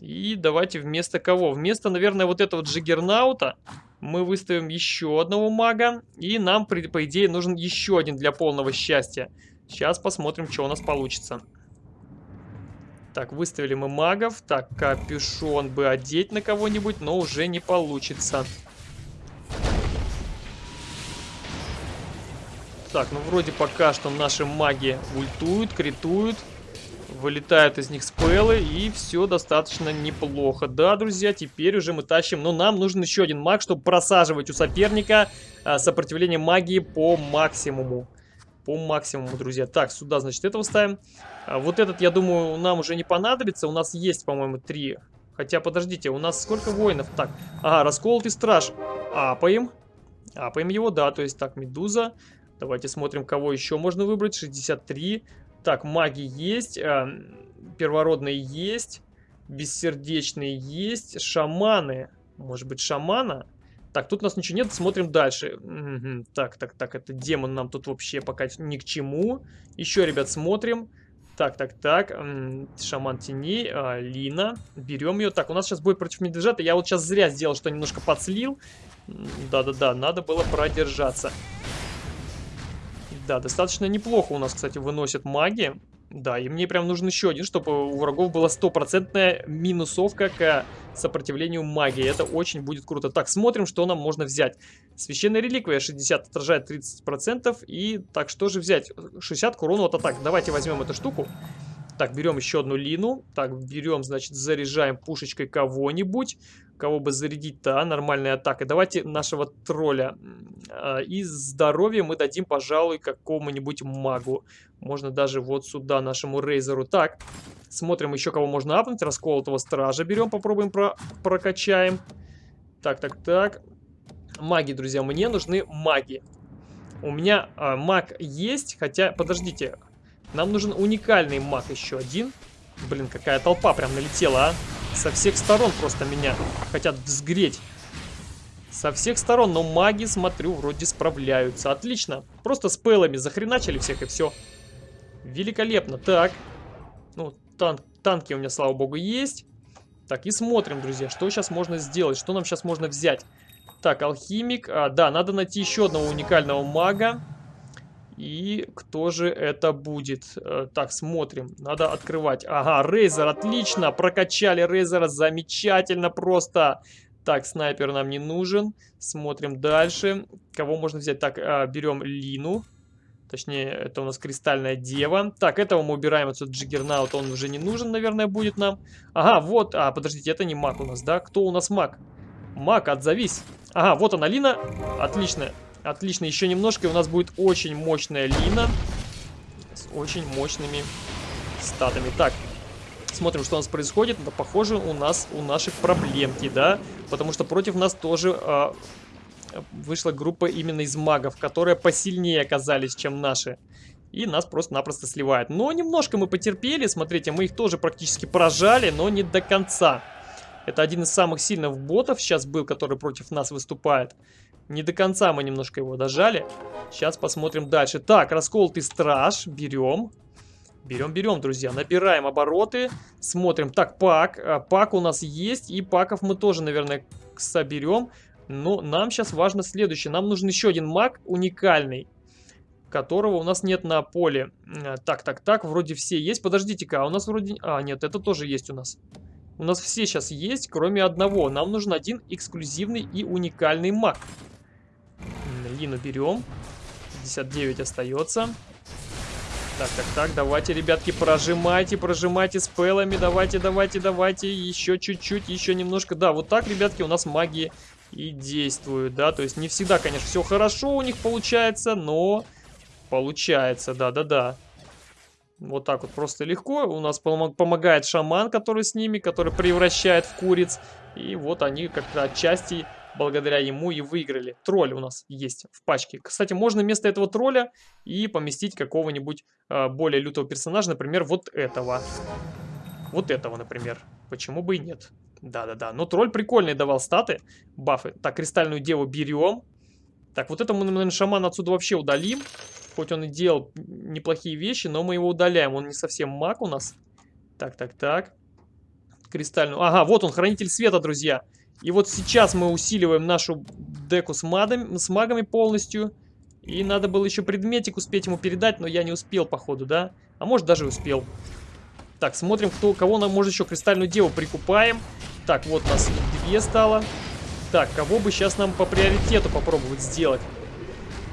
И давайте вместо кого? Вместо, наверное, вот этого джиггернаута мы выставим еще одного мага. И нам, по идее, нужен еще один для полного счастья. Сейчас посмотрим, что у нас получится. Так, выставили мы магов. Так, капюшон бы одеть на кого-нибудь, но уже не получится. Так, ну вроде пока что наши маги ультуют, критуют. Вылетают из них спеллы, и все достаточно неплохо. Да, друзья, теперь уже мы тащим... Но нам нужен еще один маг, чтобы просаживать у соперника а, сопротивление магии по максимуму. По максимуму, друзья. Так, сюда, значит, этого ставим. А, вот этот, я думаю, нам уже не понадобится. У нас есть, по-моему, три. Хотя, подождите, у нас сколько воинов? Так, ага, расколотый страж. Апаем. Апаем его, да, то есть, так, медуза. Давайте смотрим, кого еще можно выбрать. 63. Так, маги есть, э, первородные есть, бессердечные есть, шаманы. Может быть, шамана? Так, тут у нас ничего нет, смотрим дальше. Угу. Так, так, так, это демон нам тут вообще пока ни к чему. Еще, ребят, смотрим. Так, так, так, шаман теней, а, Лина, берем ее. Так, у нас сейчас будет против медвежата. Я вот сейчас зря сделал, что немножко подслил. Да-да-да, надо было продержаться. Да, достаточно неплохо у нас, кстати, выносят маги. Да, и мне прям нужен еще один, чтобы у врагов была стопроцентная минусовка к сопротивлению магии. Это очень будет круто. Так, смотрим, что нам можно взять. Священная реликвия 60 отражает 30%. И так, что же взять? 60 к урону от атак. Давайте возьмем эту штуку. Так, берем еще одну лину. Так, берем, значит, заряжаем пушечкой кого-нибудь. Кого бы зарядить-то, а? Нормальная атака. Давайте нашего тролля. А, и здоровье мы дадим, пожалуй, какому-нибудь магу. Можно даже вот сюда, нашему рейзеру. Так, смотрим еще, кого можно апнуть. Расколотого стража берем, попробуем про прокачаем. Так, так, так. Маги, друзья, мне нужны маги. У меня а, маг есть, хотя, подождите, нам нужен уникальный маг еще один. Блин, какая толпа прям налетела, а. Со всех сторон просто меня хотят взгреть. Со всех сторон, но маги, смотрю, вроде справляются. Отлично. Просто с пэлами захреначили всех и все. Великолепно. Так. Ну, танк, танки у меня, слава богу, есть. Так, и смотрим, друзья, что сейчас можно сделать, что нам сейчас можно взять. Так, алхимик. А, да, надо найти еще одного уникального мага. И кто же это будет? Э, так, смотрим. Надо открывать. Ага, Рейзер, отлично. Прокачали Рейзера, замечательно просто. Так, снайпер нам не нужен. Смотрим дальше. Кого можно взять? Так, а, берем Лину. Точнее, это у нас Кристальная Дева. Так, этого мы убираем отсюда Джиггернаут. Он уже не нужен, наверное, будет нам. Ага, вот. А, подождите, это не маг у нас, да? Кто у нас маг? Маг, отзовись. Ага, вот она, Лина. Отлично. Отлично, еще немножко, и у нас будет очень мощная Лина. С очень мощными статами. Так, смотрим, что у нас происходит. Это похоже у нас у наших проблемки, да? Потому что против нас тоже э, вышла группа именно из магов, которые посильнее оказались, чем наши. И нас просто-напросто сливает. Но немножко мы потерпели, смотрите, мы их тоже практически прожали, но не до конца. Это один из самых сильных ботов сейчас был, который против нас выступает. Не до конца мы немножко его дожали. Сейчас посмотрим дальше. Так, расколотый страж. Берем. Берем, берем, друзья. Набираем обороты. Смотрим. Так, пак. А, пак у нас есть. И паков мы тоже, наверное, соберем. Но нам сейчас важно следующее. Нам нужен еще один маг уникальный. Которого у нас нет на поле. А, так, так, так. Вроде все есть. Подождите-ка. А у нас вроде... А, нет, это тоже есть у нас. У нас все сейчас есть, кроме одного. Нам нужен один эксклюзивный и уникальный маг. Лину берем. 59 остается. Так, так, так, давайте, ребятки, прожимайте, прожимайте с пэлами, давайте, давайте, давайте, еще чуть-чуть, еще немножко. Да, вот так, ребятки, у нас магии и действуют, да, то есть не всегда, конечно, все хорошо у них получается, но получается, да-да-да. Вот так вот просто легко. У нас помогает шаман, который с ними, который превращает в куриц. И вот они как-то отчасти благодаря ему и выиграли. Тролль у нас есть в пачке. Кстати, можно вместо этого тролля и поместить какого-нибудь э, более лютого персонажа, например, вот этого. Вот этого, например. Почему бы и нет? Да-да-да. Но тролль прикольный давал статы, бафы. Так, кристальную деву берем. Так, вот это мы, наверное, шамана отсюда вообще удалим. Хоть он и делал неплохие вещи, но мы его удаляем. Он не совсем маг у нас. Так, так, так. Кристальную. Ага, вот он, хранитель света, друзья. И вот сейчас мы усиливаем нашу деку с, мадами, с магами полностью. И надо было еще предметик успеть ему передать, но я не успел, походу, да? А может, даже успел. Так, смотрим, кто, кого нам может еще кристальную деву прикупаем. Так, вот нас две стало. Так, кого бы сейчас нам по приоритету попробовать сделать?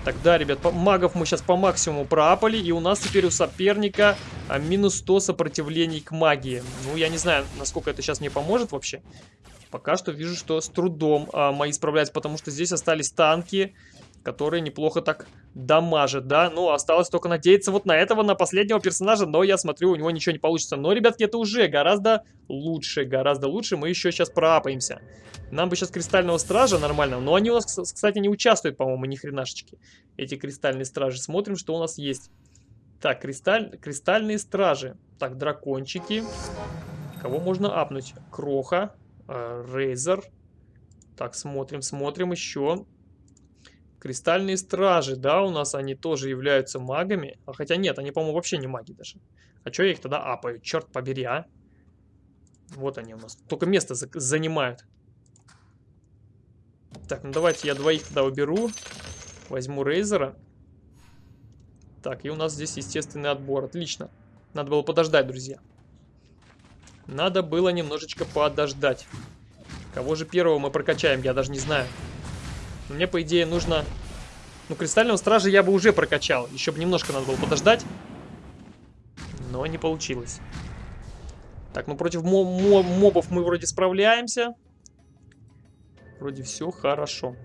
Тогда, ребят, магов мы сейчас по максимуму проапали, и у нас теперь у соперника а, минус 100 сопротивлений к магии. Ну, я не знаю, насколько это сейчас мне поможет вообще. Пока что вижу, что с трудом а, мои справляются, потому что здесь остались танки, которые неплохо так дамажат, да. Ну, осталось только надеяться вот на этого, на последнего персонажа, но я смотрю, у него ничего не получится. Но, ребятки, это уже гораздо лучше, гораздо лучше. Мы еще сейчас проапаемся. Нам бы сейчас кристального стража нормального, но они у нас, кстати, не участвуют, по-моему, ни хренашечки. Эти кристальные стражи. Смотрим, что у нас есть. Так, кристаль... кристальные стражи. Так, дракончики. Кого можно апнуть? Кроха. Рейзер. Так, смотрим, смотрим еще. Кристальные стражи, да, у нас они тоже являются магами. А хотя нет, они, по-моему, вообще не маги даже. А что я их тогда апаю? Черт побери, а. Вот они у нас. Только место за занимают. Так, ну давайте я двоих тогда уберу. Возьму Рейзера. Так, и у нас здесь естественный отбор. Отлично. Надо было подождать, друзья. Надо было немножечко подождать. Кого же первого мы прокачаем, я даже не знаю. Мне, по идее, нужно... Ну, Кристального Стража я бы уже прокачал. Еще бы немножко надо было подождать. Но не получилось. Так, ну против мобов мы вроде справляемся. Вроде все хорошо.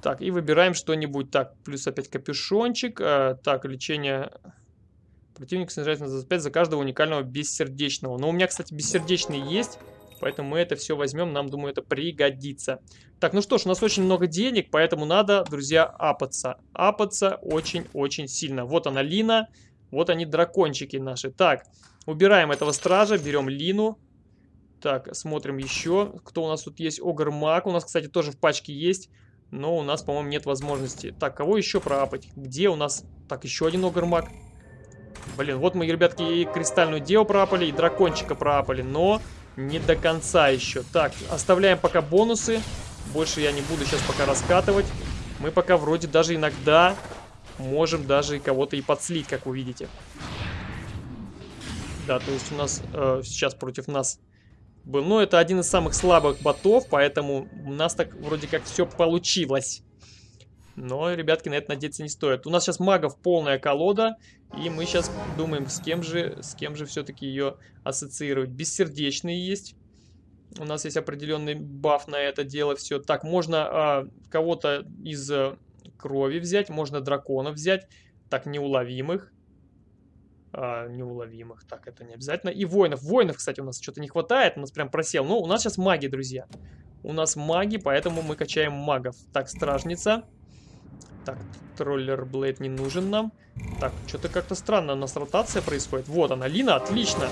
Так, и выбираем что-нибудь. Так, плюс опять капюшончик. А, так, лечение... Противник снижается на 25 за каждого уникального бессердечного. Но у меня, кстати, бессердечный есть. Поэтому мы это все возьмем, нам, думаю, это пригодится. Так, ну что ж, у нас очень много денег, поэтому надо, друзья, апаться. Апаться очень-очень сильно. Вот она, Лина. Вот они, дракончики наши. Так, убираем этого стража, берем Лину. Так, смотрим еще, кто у нас тут есть. Огр-маг у нас, кстати, тоже в пачке есть. Но у нас, по-моему, нет возможности. Так, кого еще проапать? Где у нас... Так, еще один Огр-маг. Блин, вот мы, ребятки, и Кристальную Деву проапали, и Дракончика проапали. Но не до конца еще. Так, оставляем пока бонусы. Больше я не буду сейчас пока раскатывать. Мы пока вроде даже иногда можем даже кого-то и подслить, как вы видите. Да, то есть у нас э, сейчас против нас был. Но это один из самых слабых ботов, поэтому у нас так вроде как все получилось. Но, ребятки, на это надеяться не стоит. У нас сейчас магов полная колода, и мы сейчас думаем, с кем же, с кем же все-таки ее ассоциировать. Бессердечные есть. У нас есть определенный баф на это дело. Все. Так, можно а, кого-то из а, крови взять, можно дракона взять. Так, неуловимых. А, неуловимых. Так, это не обязательно. И воинов. Воинов, кстати, у нас что-то не хватает. У нас прям просел. Ну, у нас сейчас маги, друзья. У нас маги, поэтому мы качаем магов. Так, стражница. Так, троллер Блейд не нужен нам. Так, что-то как-то странно у нас ротация происходит. Вот она, Лина, отлично.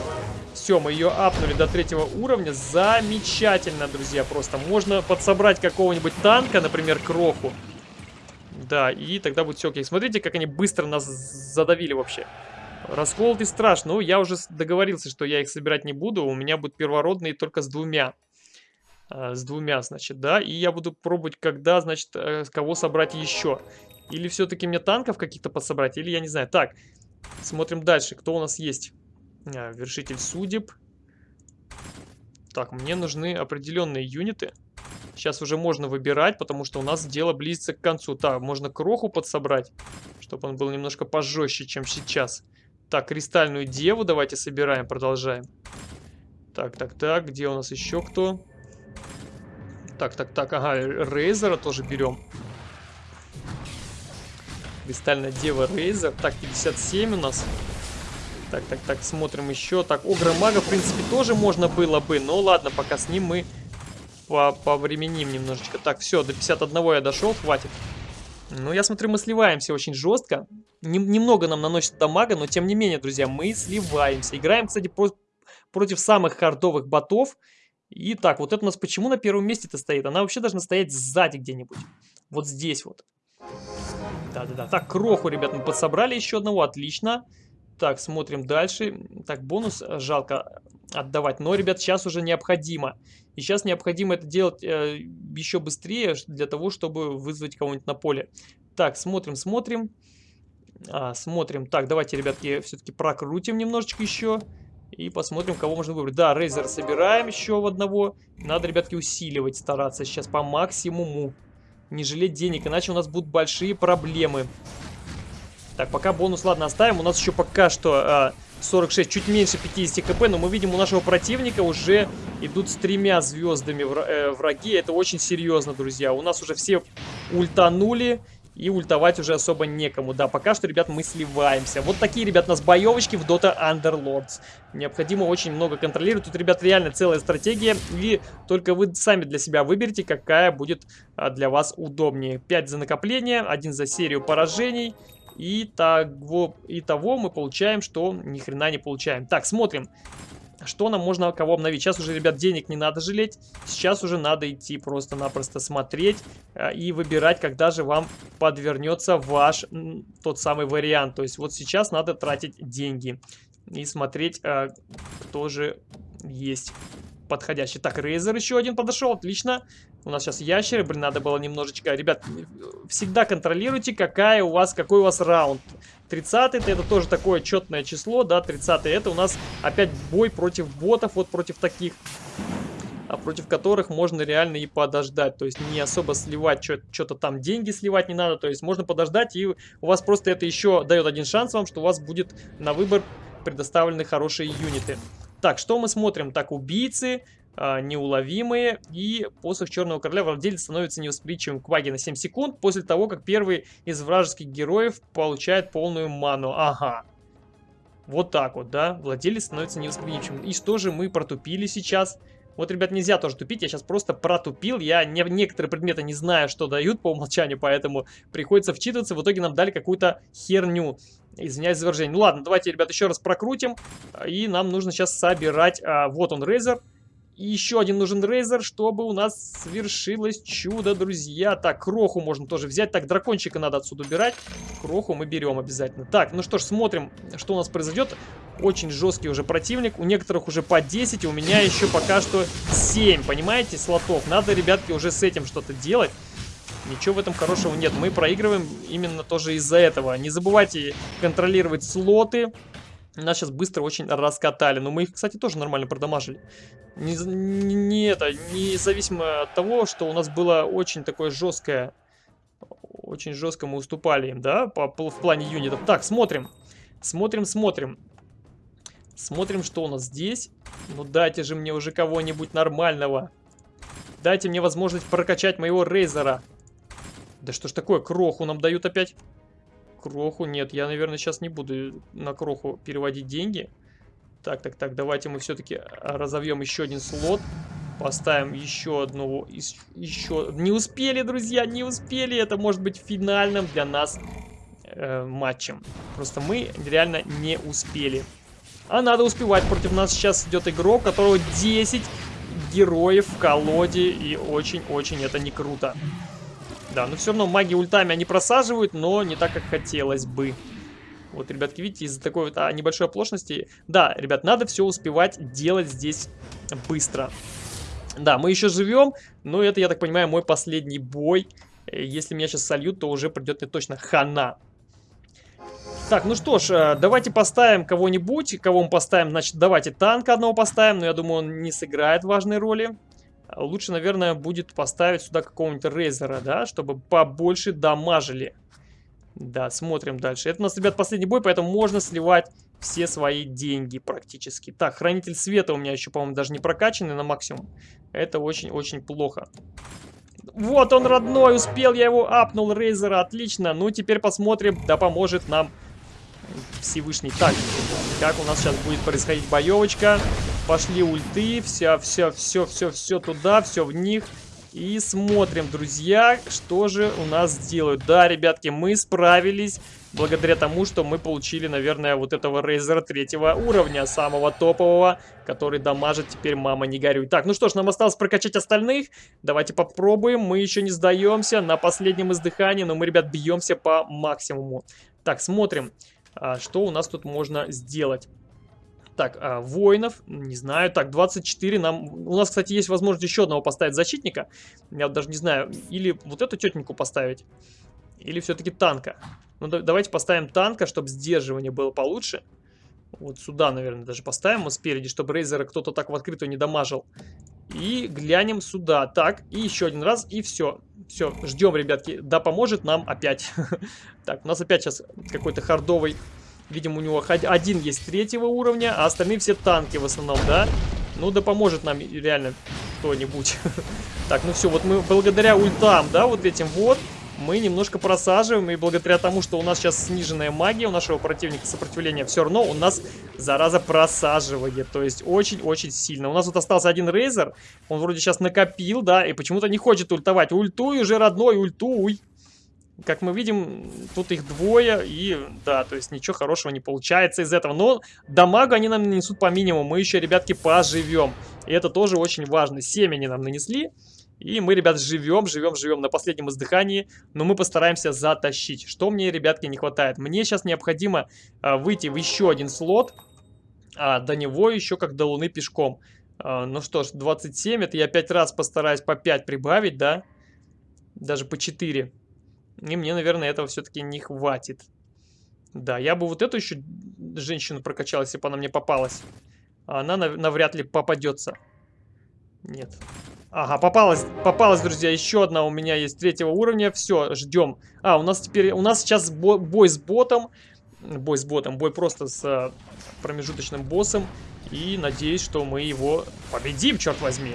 Все, мы ее апнули до третьего уровня. Замечательно, друзья, просто. Можно подсобрать какого-нибудь танка, например, Кроху. Да, и тогда будет все окей. Смотрите, как они быстро нас задавили вообще. Расколотый страж. Ну, я уже договорился, что я их собирать не буду. У меня будут первородные только с двумя. А, с двумя, значит, да. И я буду пробовать, когда, значит, э, кого собрать еще. Или все-таки мне танков каких-то подсобрать, или я не знаю. Так, смотрим дальше. Кто у нас есть? А, вершитель судеб. Так, мне нужны определенные юниты. Сейчас уже можно выбирать, потому что у нас дело близится к концу. Так, можно кроху подсобрать, чтобы он был немножко пожестче, чем сейчас. Так, кристальную деву давайте собираем, продолжаем. Так, так, так, где у нас еще кто? Так, так, так, ага, Рейзера тоже берем. Кристальная Дева Рейзер. Так, 57 у нас. Так, так, так, смотрим еще. Так, Огра Мага, в принципе, тоже можно было бы. Но ладно, пока с ним мы по повременим немножечко. Так, все, до 51 я дошел, хватит. Ну, я смотрю, мы сливаемся очень жестко. Нем немного нам наносит дамага, но тем не менее, друзья, мы сливаемся. Играем, кстати, про против самых хардовых ботов. И так, вот это у нас почему на первом месте-то стоит? Она вообще должна стоять сзади где-нибудь. Вот здесь вот. Да-да-да. Так, кроху, ребят, мы подсобрали еще одного. Отлично. Так, смотрим дальше. Так, бонус э, жалко отдавать. Но, ребят, сейчас уже необходимо. И сейчас необходимо это делать э, еще быстрее, для того, чтобы вызвать кого-нибудь на поле. Так, смотрим, смотрим. А, смотрим. Так, давайте, ребятки, все-таки прокрутим немножечко еще. И посмотрим, кого можно выбрать. Да, Рейзер собираем еще в одного. Надо, ребятки, усиливать, стараться сейчас по максимуму. Не жалеть денег, иначе у нас будут большие проблемы. Так, пока бонус, ладно, оставим. У нас еще пока что а, 46, чуть меньше 50 хп, но мы видим, у нашего противника уже идут с тремя звездами э, враги. Это очень серьезно, друзья. У нас уже все ультанули. И ультовать уже особо некому. Да, пока что, ребят, мы сливаемся. Вот такие, ребят, у нас боевочки в Dota Underlords. Необходимо очень много контролировать. Тут, ребят, реально целая стратегия. И только вы сами для себя выберите, какая будет а, для вас удобнее. 5 за накопление, 1 за серию поражений. И того, и того мы получаем, что ни хрена не получаем. Так, смотрим. Что нам можно кого обновить? Сейчас уже, ребят, денег не надо жалеть. Сейчас уже надо идти просто-напросто смотреть э, и выбирать, когда же вам подвернется ваш тот самый вариант. То есть вот сейчас надо тратить деньги и смотреть, э, кто же есть подходящий. Так, Рейзер еще один подошел, отлично. У нас сейчас ящеры, блин, надо было немножечко... Ребят, всегда контролируйте, какая у вас, какой у вас раунд. 30 это тоже такое четное число, да, 30 это у нас опять бой против ботов, вот против таких а против которых можно реально и подождать. То есть не особо сливать, что-то там деньги сливать не надо. То есть можно подождать, и у вас просто это еще дает один шанс вам, что у вас будет на выбор предоставлены хорошие юниты. Так, что мы смотрим? Так, убийцы, э, неуловимые. И посох Черного Короля владелец становится невосприимчивым к ваге на 7 секунд после того, как первый из вражеских героев получает полную ману. Ага. Вот так вот, да? Владелец становится невосприимчивым. И что же мы протупили сейчас? Вот, ребят, нельзя тоже тупить, я сейчас просто протупил, я не, некоторые предметы не знаю, что дают по умолчанию, поэтому приходится вчитываться, в итоге нам дали какую-то херню. Извиняюсь за выражение. Ну ладно, давайте, ребят, еще раз прокрутим, и нам нужно сейчас собирать, а, вот он, Рейзер. И еще один нужен рейзер, чтобы у нас свершилось чудо, друзья. Так, кроху можно тоже взять. Так, дракончика надо отсюда убирать. Кроху мы берем обязательно. Так, ну что ж, смотрим, что у нас произойдет. Очень жесткий уже противник. У некоторых уже по 10, у меня еще пока что 7, понимаете, слотов. Надо, ребятки, уже с этим что-то делать. Ничего в этом хорошего нет. Мы проигрываем именно тоже из-за этого. Не забывайте контролировать слоты. Нас сейчас быстро очень раскатали. Но мы их, кстати, тоже нормально продамажили. Не, не, не это, независимо от того, что у нас было очень такое жесткое... Очень жестко мы уступали им, да, по, по, в плане юнитов. Так, смотрим. Смотрим, смотрим. Смотрим, что у нас здесь. Ну дайте же мне уже кого-нибудь нормального. Дайте мне возможность прокачать моего рейзера. Да что ж такое, кроху нам дают опять? Кроху нет, я, наверное, сейчас не буду на кроху переводить деньги. Так, так, так, давайте мы все-таки разовьем еще один слот. Поставим еще одного, еще... Не успели, друзья, не успели. Это может быть финальным для нас э, матчем. Просто мы реально не успели. А надо успевать. Против нас сейчас идет игрок, которого 10 героев в колоде. И очень-очень это не круто. Да, но все равно маги ультами они просаживают, но не так, как хотелось бы. Вот, ребятки, видите, из-за такой вот а, небольшой оплошности... Да, ребят, надо все успевать делать здесь быстро. Да, мы еще живем, но это, я так понимаю, мой последний бой. Э, если меня сейчас сольют, то уже придет мне точно хана. Так, ну что ж, э, давайте поставим кого-нибудь. Кого мы поставим? Значит, давайте танка одного поставим, но я думаю, он не сыграет важной роли. Лучше, наверное, будет поставить сюда какого-нибудь рейзера, да, чтобы побольше дамажили. Да, смотрим дальше. Это у нас, ребят, последний бой, поэтому можно сливать все свои деньги практически. Так, Хранитель Света у меня еще, по-моему, даже не прокачанный на максимум. Это очень-очень плохо. Вот он, родной, успел, я его апнул, Рейзера, отлично. Ну, теперь посмотрим, да поможет нам Всевышний. Так, как у нас сейчас будет происходить боевочка. Пошли ульты, все, все, все, все, все туда, все в них. И смотрим, друзья, что же у нас делают. Да, ребятки, мы справились. благодаря тому, что мы получили, наверное, вот этого Рейзера третьего уровня, самого топового, который дамажит теперь «Мама, не горюй». Так, ну что ж, нам осталось прокачать остальных. Давайте попробуем. Мы еще не сдаемся на последнем издыхании, но мы, ребят, бьемся по максимуму. Так, смотрим, а, что у нас тут можно сделать. Так, а, воинов, не знаю. Так, 24 нам... У нас, кстати, есть возможность еще одного поставить защитника. Я даже не знаю. Или вот эту тетеньку поставить. Или все-таки танка. Ну, да, давайте поставим танка, чтобы сдерживание было получше. Вот сюда, наверное, даже поставим его спереди, чтобы Рейзера кто-то так в открытую не дамажил. И глянем сюда. Так, и еще один раз, и все. Все, ждем, ребятки. Да поможет нам опять. Так, у нас опять сейчас какой-то хардовый Видимо, у него один есть третьего уровня, а остальные все танки в основном, да? Ну, да поможет нам реально кто-нибудь. Так, ну все, вот мы благодаря ультам, да, вот этим вот, мы немножко просаживаем, и благодаря тому, что у нас сейчас сниженная магия у нашего противника сопротивления, все равно у нас, зараза, просаживает, то есть очень-очень сильно. У нас вот остался один рейзер, он вроде сейчас накопил, да, и почему-то не хочет ультовать. Ультуй уже, родной, ультуй. Как мы видим, тут их двое, и да, то есть ничего хорошего не получается из этого. Но дамага они нам нанесут по минимуму, мы еще, ребятки, поживем. И это тоже очень важно. Семь они нам нанесли, и мы, ребят, живем, живем, живем на последнем издыхании, но мы постараемся затащить. Что мне, ребятки, не хватает? Мне сейчас необходимо а, выйти в еще один слот, а до него еще как до Луны пешком. А, ну что ж, 27, это я 5 раз постараюсь по 5 прибавить, да? Даже по 4. И мне, наверное, этого все-таки не хватит. Да, я бы вот эту еще женщину прокачал, если бы она мне попалась. А она нав навряд ли попадется. Нет. Ага, попалась, попалась, друзья. Еще одна у меня есть третьего уровня. Все, ждем. А, у нас теперь, у нас сейчас бо бой с ботом. Бой с ботом, бой просто с а, промежуточным боссом. И надеюсь, что мы его победим, черт возьми.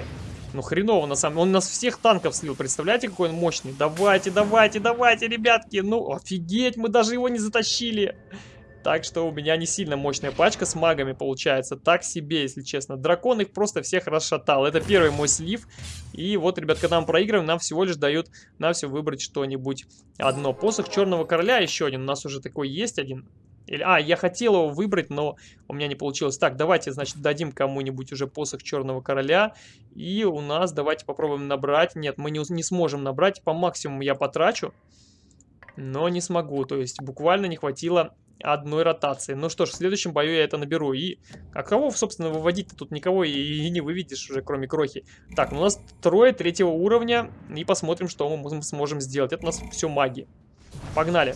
Ну, хреново, на самом. Он нас всех танков слил. Представляете, какой он мощный? Давайте, давайте, давайте, ребятки. Ну, офигеть, мы даже его не затащили. Так что у меня не сильно мощная пачка с магами получается. Так себе, если честно. Дракон их просто всех расшатал. Это первый мой слив. И вот, ребят, когда мы проигрываем, нам всего лишь дают на все выбрать что-нибудь одно. Посох Черного Короля еще один. У нас уже такой есть один. Или, а, я хотел его выбрать, но у меня не получилось. Так, давайте, значит, дадим кому-нибудь уже посох Черного Короля. И у нас, давайте попробуем набрать. Нет, мы не, не сможем набрать. По максимуму я потрачу, но не смогу. То есть буквально не хватило одной ротации. Ну что ж, в следующем бою я это наберу. И, а кого, собственно, выводить-то тут никого и, и не выведешь уже, кроме Крохи. Так, ну у нас трое третьего уровня. И посмотрим, что мы сможем сделать. Это у нас все маги. Погнали.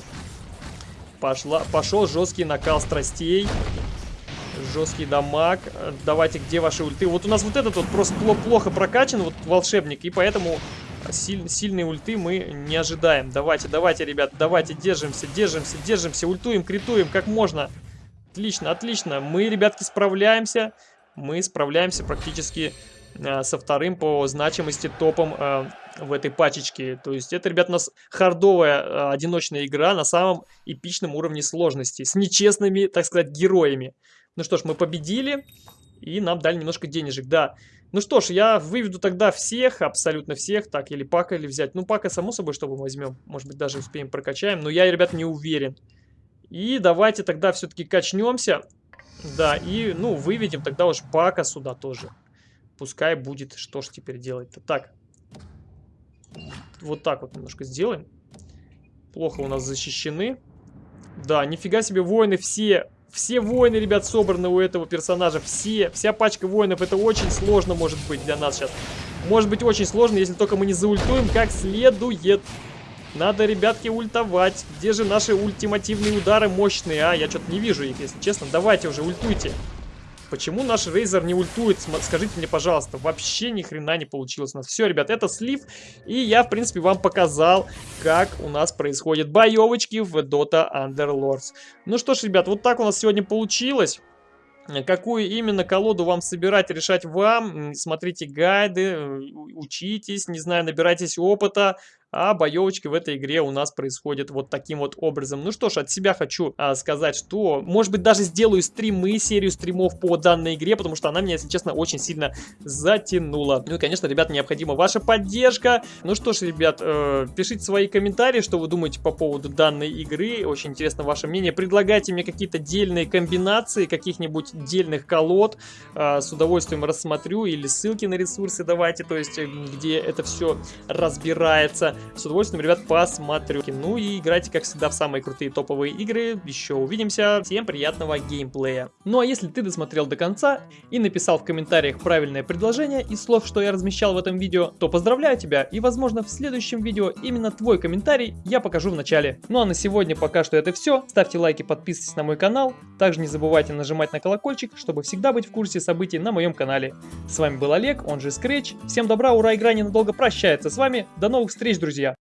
Пошла, пошел жесткий накал страстей. Жесткий дамаг. Давайте, где ваши ульты? Вот у нас вот этот вот просто плохо прокачан, вот волшебник, и поэтому силь, сильные ульты мы не ожидаем. Давайте, давайте, ребят, давайте, держимся, держимся, держимся, ультуем, критуем, как можно. Отлично, отлично. Мы, ребятки, справляемся. Мы справляемся практически э, со вторым по значимости топом э, в этой пачечке. То есть это, ребят, у нас хардовая э, одиночная игра на самом эпичном уровне сложности. С нечестными, так сказать, героями. Ну что ж, мы победили. И нам дали немножко денежек, да. Ну что ж, я выведу тогда всех, абсолютно всех. Так, или пака или взять. Ну, пака, само собой, чтобы мы возьмем. Может быть, даже успеем прокачаем. Но я, ребят, не уверен. И давайте тогда все-таки качнемся. Да, и, ну, выведем тогда уж пака сюда тоже. Пускай будет. Что ж теперь делать-то? Так, вот так вот немножко сделаем. Плохо у нас защищены. Да, нифига себе, воины все... Все воины, ребят, собраны у этого персонажа. Все, вся пачка воинов. Это очень сложно может быть для нас сейчас. Может быть очень сложно, если только мы не заультуем как следует. Надо, ребятки, ультовать. Где же наши ультимативные удары мощные? А, я что-то не вижу их, если честно. Давайте уже, ультуйте. Почему наш Рейзер не ультует? Скажите мне, пожалуйста. Вообще ни хрена не получилось у нас. Все, ребят, это слив. И я, в принципе, вам показал, как у нас происходят боевочки в Dota Underlords. Ну что ж, ребят, вот так у нас сегодня получилось. Какую именно колоду вам собирать, решать вам. Смотрите гайды, учитесь, не знаю, набирайтесь опыта. А боевочки в этой игре у нас происходят вот таким вот образом. Ну что ж, от себя хочу а, сказать, что, может быть, даже сделаю стримы, серию стримов по данной игре, потому что она меня, если честно, очень сильно затянула. Ну и, конечно, ребят, необходима ваша поддержка. Ну что ж, ребят, э, пишите свои комментарии, что вы думаете по поводу данной игры. Очень интересно ваше мнение. Предлагайте мне какие-то дельные комбинации, каких-нибудь дельных колод. Э, с удовольствием рассмотрю или ссылки на ресурсы давайте, то есть э, где это все разбирается. С удовольствием, ребят, посмотрю. Ну и играйте, как всегда, в самые крутые топовые игры. Еще увидимся. Всем приятного геймплея. Ну а если ты досмотрел до конца и написал в комментариях правильное предложение из слов, что я размещал в этом видео, то поздравляю тебя и возможно в следующем видео именно твой комментарий я покажу в начале. Ну а на сегодня пока что это все. Ставьте лайки, подписывайтесь на мой канал. Также не забывайте нажимать на колокольчик, чтобы всегда быть в курсе событий на моем канале. С вами был Олег, он же Scratch. Всем добра, ура, игра ненадолго прощается с вами. До новых встреч, друзья!